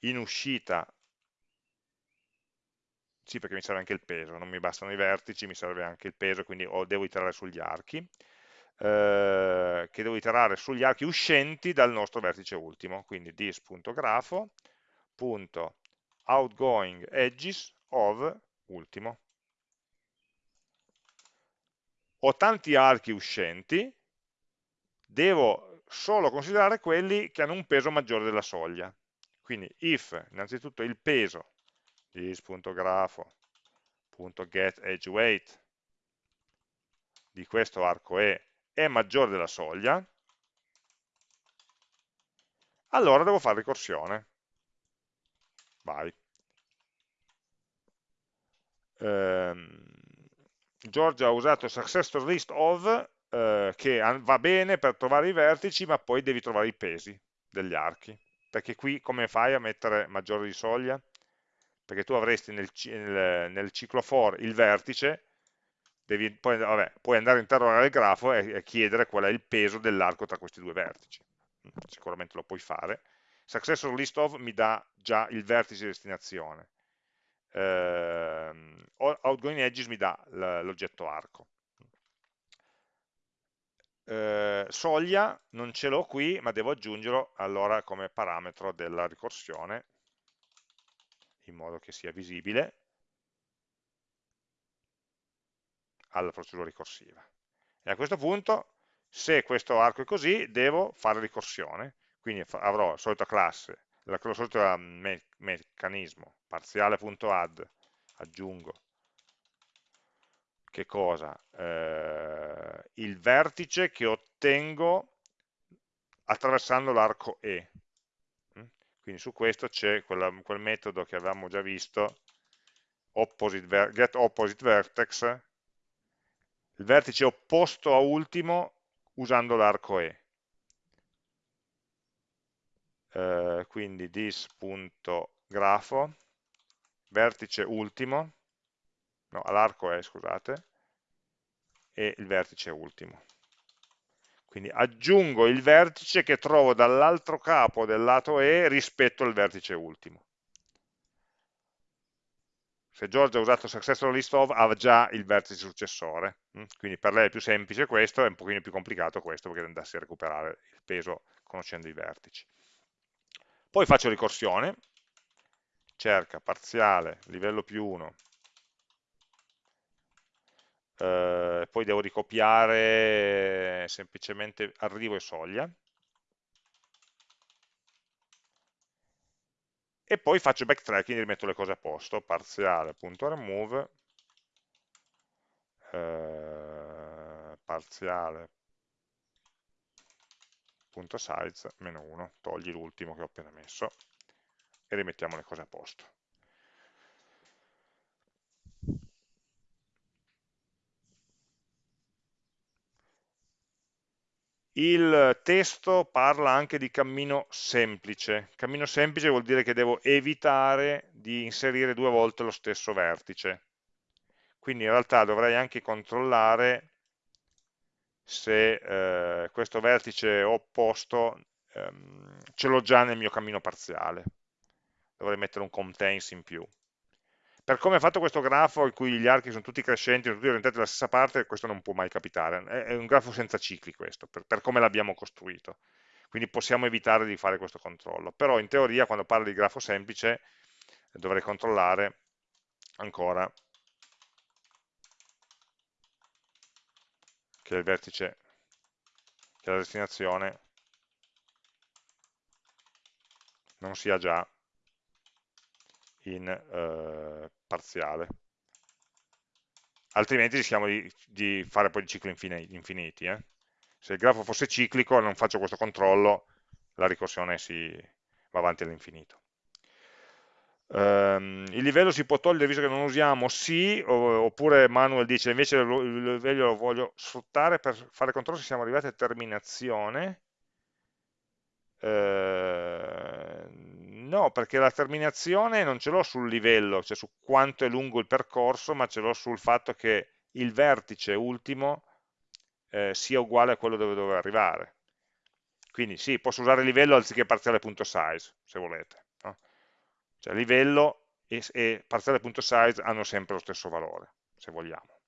In uscita, sì perché mi serve anche il peso, non mi bastano i vertici, mi serve anche il peso, quindi ho, devo iterare sugli archi, eh, che devo iterare sugli archi uscenti dal nostro vertice ultimo, quindi this.grafo.outgoing edges of ultimo. Ho tanti archi uscenti, devo solo considerare quelli che hanno un peso maggiore della soglia. Quindi if innanzitutto il peso this.grafo.getEdgeWeight di questo arco E è maggiore della soglia, allora devo fare ricorsione. Vai Giorgia ha usato successor list of eh, che va bene per trovare i vertici ma poi devi trovare i pesi degli archi. Perché qui come fai a mettere maggiore di soglia? perché tu avresti nel, nel, nel ciclo for il vertice devi, poi, vabbè, puoi andare a interrogare il grafo e, e chiedere qual è il peso dell'arco tra questi due vertici. Sicuramente lo puoi fare. Successor list of mi dà già il vertice di destinazione eh, outgoing edges mi dà l'oggetto arco. Eh, soglia non ce l'ho qui, ma devo aggiungerlo allora come parametro della ricorsione, in modo che sia visibile alla procedura ricorsiva. E a questo punto, se questo arco è così, devo fare ricorsione, quindi avrò la solita classe lo solito me meccanismo, parziale.add, aggiungo, che cosa? Eh, il vertice che ottengo attraversando l'arco E. Mm? Quindi su questo c'è quel metodo che avevamo già visto, opposite get opposite vertex, il vertice opposto a ultimo usando l'arco E eh, quindi this.grafo, vertice ultimo, no, all'arco è, scusate, e il vertice ultimo. Quindi aggiungo il vertice che trovo dall'altro capo del lato E rispetto al vertice ultimo. se Giorgia ha usato successor list of ha già il vertice successore, mm? quindi per lei è più semplice questo, è un pochino più complicato questo perché andassi a recuperare il peso conoscendo i vertici. Poi faccio ricorsione, cerca parziale, livello più 1, eh, poi devo ricopiare semplicemente arrivo e soglia, e poi faccio backtracking e rimetto le cose a posto, parziale.remove, eh, parziale.size meno 1, togli l'ultimo che ho appena messo e rimettiamo le cose a posto. Il testo parla anche di cammino semplice. Cammino semplice vuol dire che devo evitare di inserire due volte lo stesso vertice. Quindi in realtà dovrei anche controllare se eh, questo vertice opposto ehm, ce l'ho già nel mio cammino parziale. Dovrei mettere un contains in più per come è fatto questo grafo in cui gli archi sono tutti crescenti, sono tutti orientati dalla stessa parte, questo non può mai capitare. È, un grafo senza cicli questo, per, per come l'abbiamo costruito. Quindi possiamo evitare di fare questo controllo. Però in teoria quando parlo di grafo semplice dovrei controllare ancora che il vertice, che la destinazione non sia già in eh, parziale. Altrimenti rischiamo di, di, fare poi cicli infiniti. Eh? Se il grafo fosse ciclico e non faccio questo controllo, la ricorsione si va avanti all'infinito. Um, il livello si può togliere visto che non usiamo sì, oppure Manuel dice invece il livello lo voglio sfruttare per fare controllo se siamo arrivati a terminazione. Uh, No, perché la terminazione non ce l'ho sul livello, cioè su quanto è lungo il percorso, ma ce l'ho sul fatto che il vertice ultimo eh, sia uguale a quello dove dovevo arrivare. Quindi sì, posso usare livello anziché parziale.size, se volete. Cioè livello e, e parziale.size hanno sempre lo stesso valore, se vogliamo.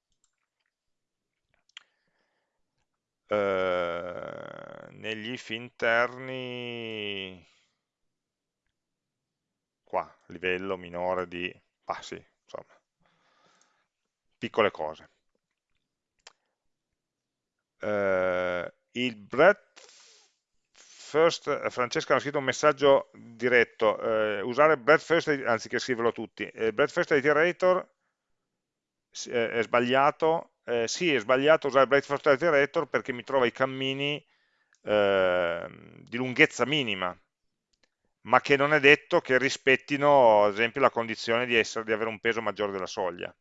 Uh, negli if interni qua, livello minore di, ah sì, insomma, piccole cose. Uh, il breadth first, eh, Francesca ha scritto un messaggio diretto, uh, usare breadth first anziché scriverlo tutti. Il breadth first iterator è sbagliato, eh, sì è sbagliato usare breadth first iterator perché mi trova i cammini eh, di lunghezza minima, ma che non è detto che rispettino, ad esempio, la condizione di, essere, di avere un peso maggiore della soglia.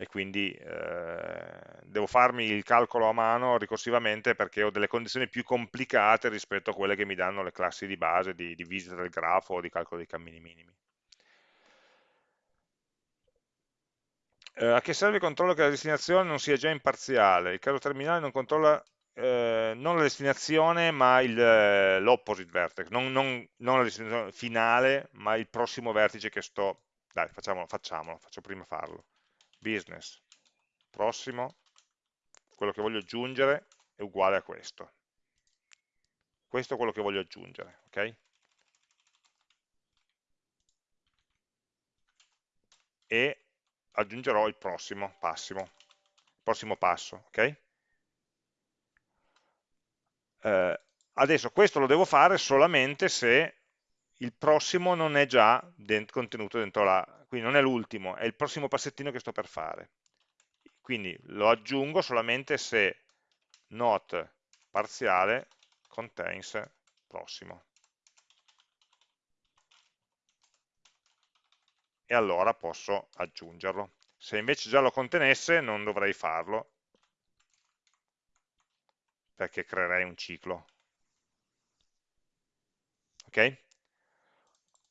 E quindi eh, devo farmi il calcolo a mano ricorsivamente perché ho delle condizioni più complicate rispetto a quelle che mi danno le classi di base di, di visita del grafo o di calcolo dei cammini minimi. Eh, a che serve il controllo che la destinazione non sia già imparziale? Il caso terminale non controlla eh, non la destinazione ma eh, l'opposite vertex, non, non, non, la destinazione finale ma il prossimo vertice che sto, dai facciamolo, facciamolo, faccio prima farlo, business, prossimo, quello che voglio aggiungere è uguale a questo, questo è quello che voglio aggiungere, ok? E aggiungerò il prossimo, passimo, prossimo passo, ok? Eh, adesso questo lo devo fare solamente se il prossimo non è già dent contenuto dentro la, quindi non è l'ultimo, è il prossimo passettino che sto per fare. Quindi lo aggiungo solamente se not parziale contains prossimo. E allora posso aggiungerlo. Se invece già lo contenesse non dovrei farlo, perché creerei un ciclo. Ok?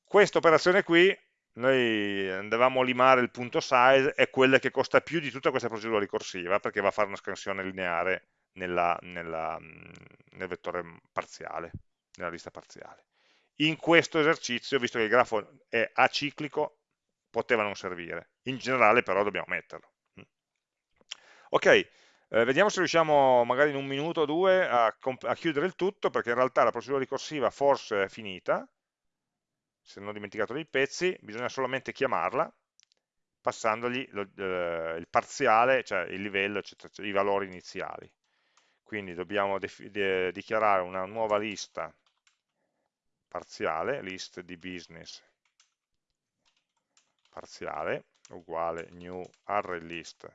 Questa operazione qui, noi andavamo a limare il punto size, è quella che costa più di tutta questa procedura ricorsiva, perché va a fare una scansione lineare nella, nella, nel vettore parziale, nella lista parziale. In questo esercizio, visto che il grafo è aciclico, poteva non servire. In generale però dobbiamo metterlo. Ok, eh, vediamo se riusciamo magari in un minuto o due a, a chiudere il tutto, perché in realtà la procedura ricorsiva forse è finita, se non ho dimenticato dei pezzi, bisogna solamente chiamarla, passandogli lo, eh, il parziale, cioè il livello, eccetera, cioè i valori iniziali. Quindi dobbiamo dichiarare una nuova lista parziale, list di business parziale, uguale new array list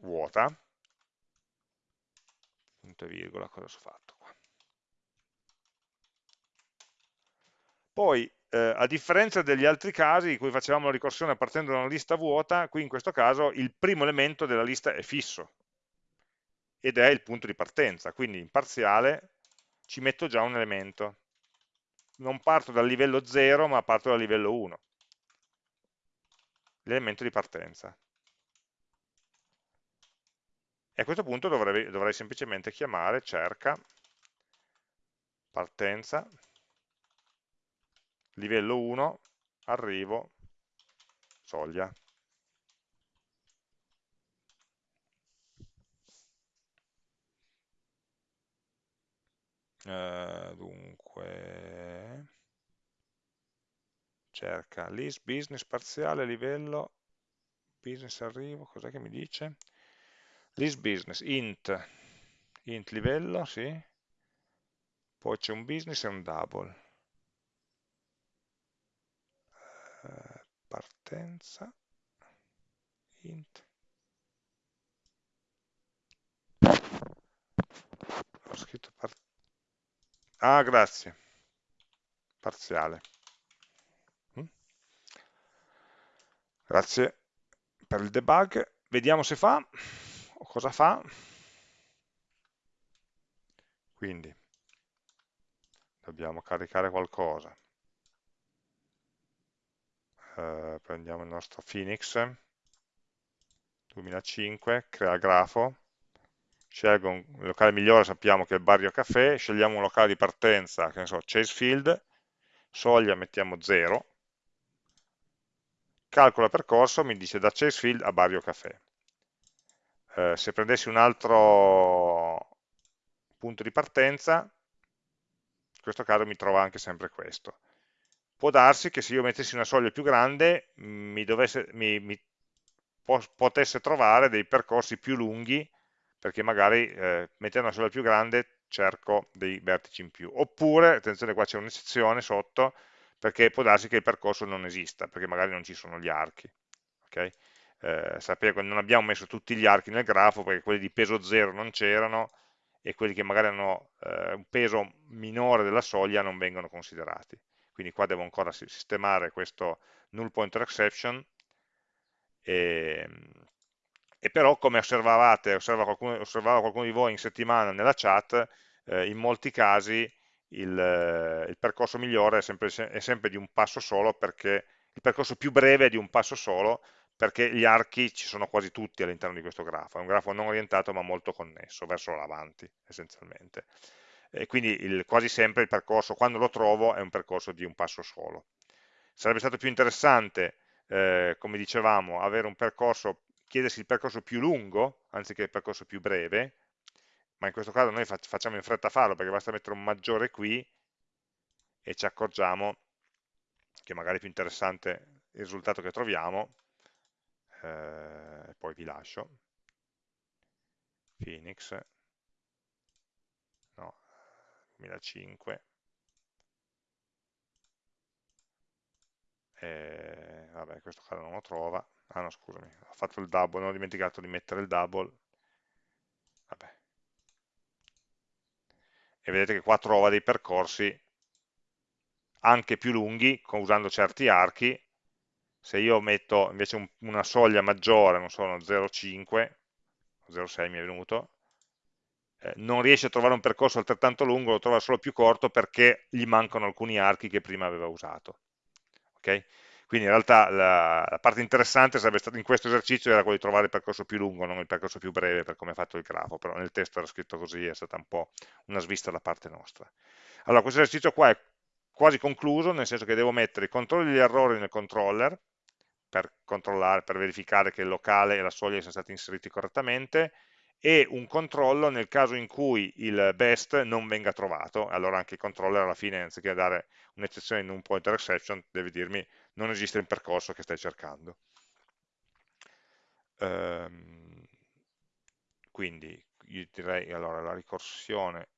vuota, punto e virgola, cosa ho fatto qua? Poi, eh, a differenza degli altri casi in cui facevamo la ricorsione partendo da una lista vuota, qui in questo caso il primo elemento della lista è fisso ed è il punto di partenza, quindi in parziale ci metto già un elemento. Non parto dal livello 0, ma parto dal livello 1, l'elemento di partenza. E a questo punto dovrei, dovrei semplicemente chiamare cerca partenza livello 1, arrivo, soglia. Uh, dunque cerca list business parziale livello business arrivo cos'è che mi dice list business int int livello sì. Poi c'è un business e un double. Partenza int. Ho scritto part ah grazie. Parziale. Mm? grazie per il debug. Vediamo se fa cosa fa quindi dobbiamo caricare qualcosa eh, prendiamo il nostro Phoenix 2005, crea grafo, scelgo un locale migliore, sappiamo che è il Barrio Caffè, scegliamo un locale di partenza, che ne so, Chasefield, soglia mettiamo 0, calcola percorso, mi dice da Chasefield a Barrio Caffè. Eh, se prendessi un altro punto di partenza, in questo caso mi trova anche sempre questo può darsi che se io mettessi una soglia più grande mi, dovesse, mi, mi potesse trovare dei percorsi più lunghi perché magari eh, mettendo una soglia più grande cerco dei vertici in più oppure, attenzione qua c'è un'eccezione sotto perché può darsi che il percorso non esista perché magari non ci sono gli archi okay? Eh, sapere che non abbiamo messo tutti gli archi nel grafo perché quelli di peso 0 non c'erano e quelli che magari hanno eh, un peso minore della soglia non vengono considerati. Quindi qua devo ancora sistemare questo null pointer exception e, e però come osservavate, osserva qualcuno, osservava qualcuno di voi in settimana nella chat, eh, in molti casi il, il percorso migliore è sempre, è sempre, di un passo solo perché il percorso più breve è di un passo solo perché gli archi ci sono quasi tutti all'interno di questo grafo, è un grafo non orientato ma molto connesso, verso l'avanti essenzialmente e quindi il, quasi sempre il percorso, quando lo trovo, è un percorso di un passo solo. Sarebbe stato più interessante, eh, come dicevamo, avere un percorso, chiedersi il percorso più lungo, anziché il percorso più breve, ma in questo caso noi facciamo in fretta a farlo, perché basta mettere un maggiore qui, e ci accorgiamo che magari è più interessante il risultato che troviamo, eh, poi vi lascio, Phoenix, 2005 e, vabbè questo caso non lo trova. Ah no scusami ho fatto il double non ho dimenticato di mettere il double. Vabbè. E vedete che qua trova dei percorsi anche più lunghi usando certi archi se io metto invece un, una soglia maggiore non so 0,5 0,6 mi è venuto eh, non riesce a trovare un percorso altrettanto lungo, lo trova solo più corto perché gli mancano alcuni archi che prima aveva usato. Okay? Quindi in realtà la, la parte interessante sarebbe stata in questo esercizio era quello di trovare il percorso più lungo, non il percorso più breve per come è fatto il grafo, però nel testo era scritto così, è stata un po' una svista da parte nostra. Allora, questo esercizio qua è quasi concluso, nel senso che devo mettere i controlli degli errori nel controller, per controllare, per verificare che il locale e la soglia siano stati inseriti correttamente, e un controllo nel caso in cui il best non venga trovato, allora anche il controller alla fine, anziché dare un'eccezione in un pointer exception, deve dirmi non esiste il percorso che stai cercando. Ehm, quindi io direi, allora la ricorsione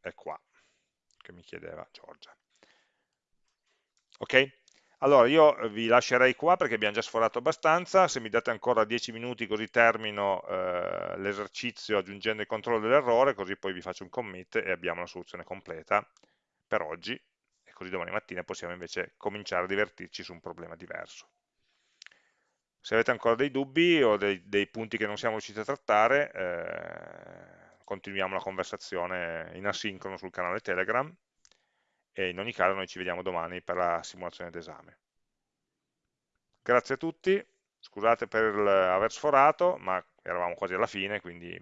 è qua, che mi chiedeva Giorgia. Ok? Allora io vi lascerei qua perché abbiamo già sforato abbastanza, se mi date ancora 10 minuti così termino eh, l'esercizio aggiungendo il controllo dell'errore, così poi vi faccio un commit e abbiamo la soluzione completa per oggi. E così domani mattina possiamo invece cominciare a divertirci su un problema diverso. Se avete ancora dei dubbi o dei, dei punti che non siamo riusciti a trattare, eh, continuiamo la conversazione in asincrono sul canale Telegram e in ogni caso noi ci vediamo domani per la simulazione d'esame. Grazie a tutti, scusate per aver sforato, ma eravamo quasi alla fine, quindi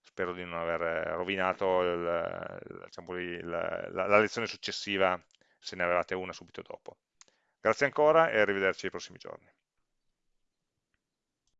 spero di non aver rovinato il, diciamo, il, la, la lezione successiva se ne avevate una subito dopo. Grazie ancora e arrivederci ai prossimi giorni.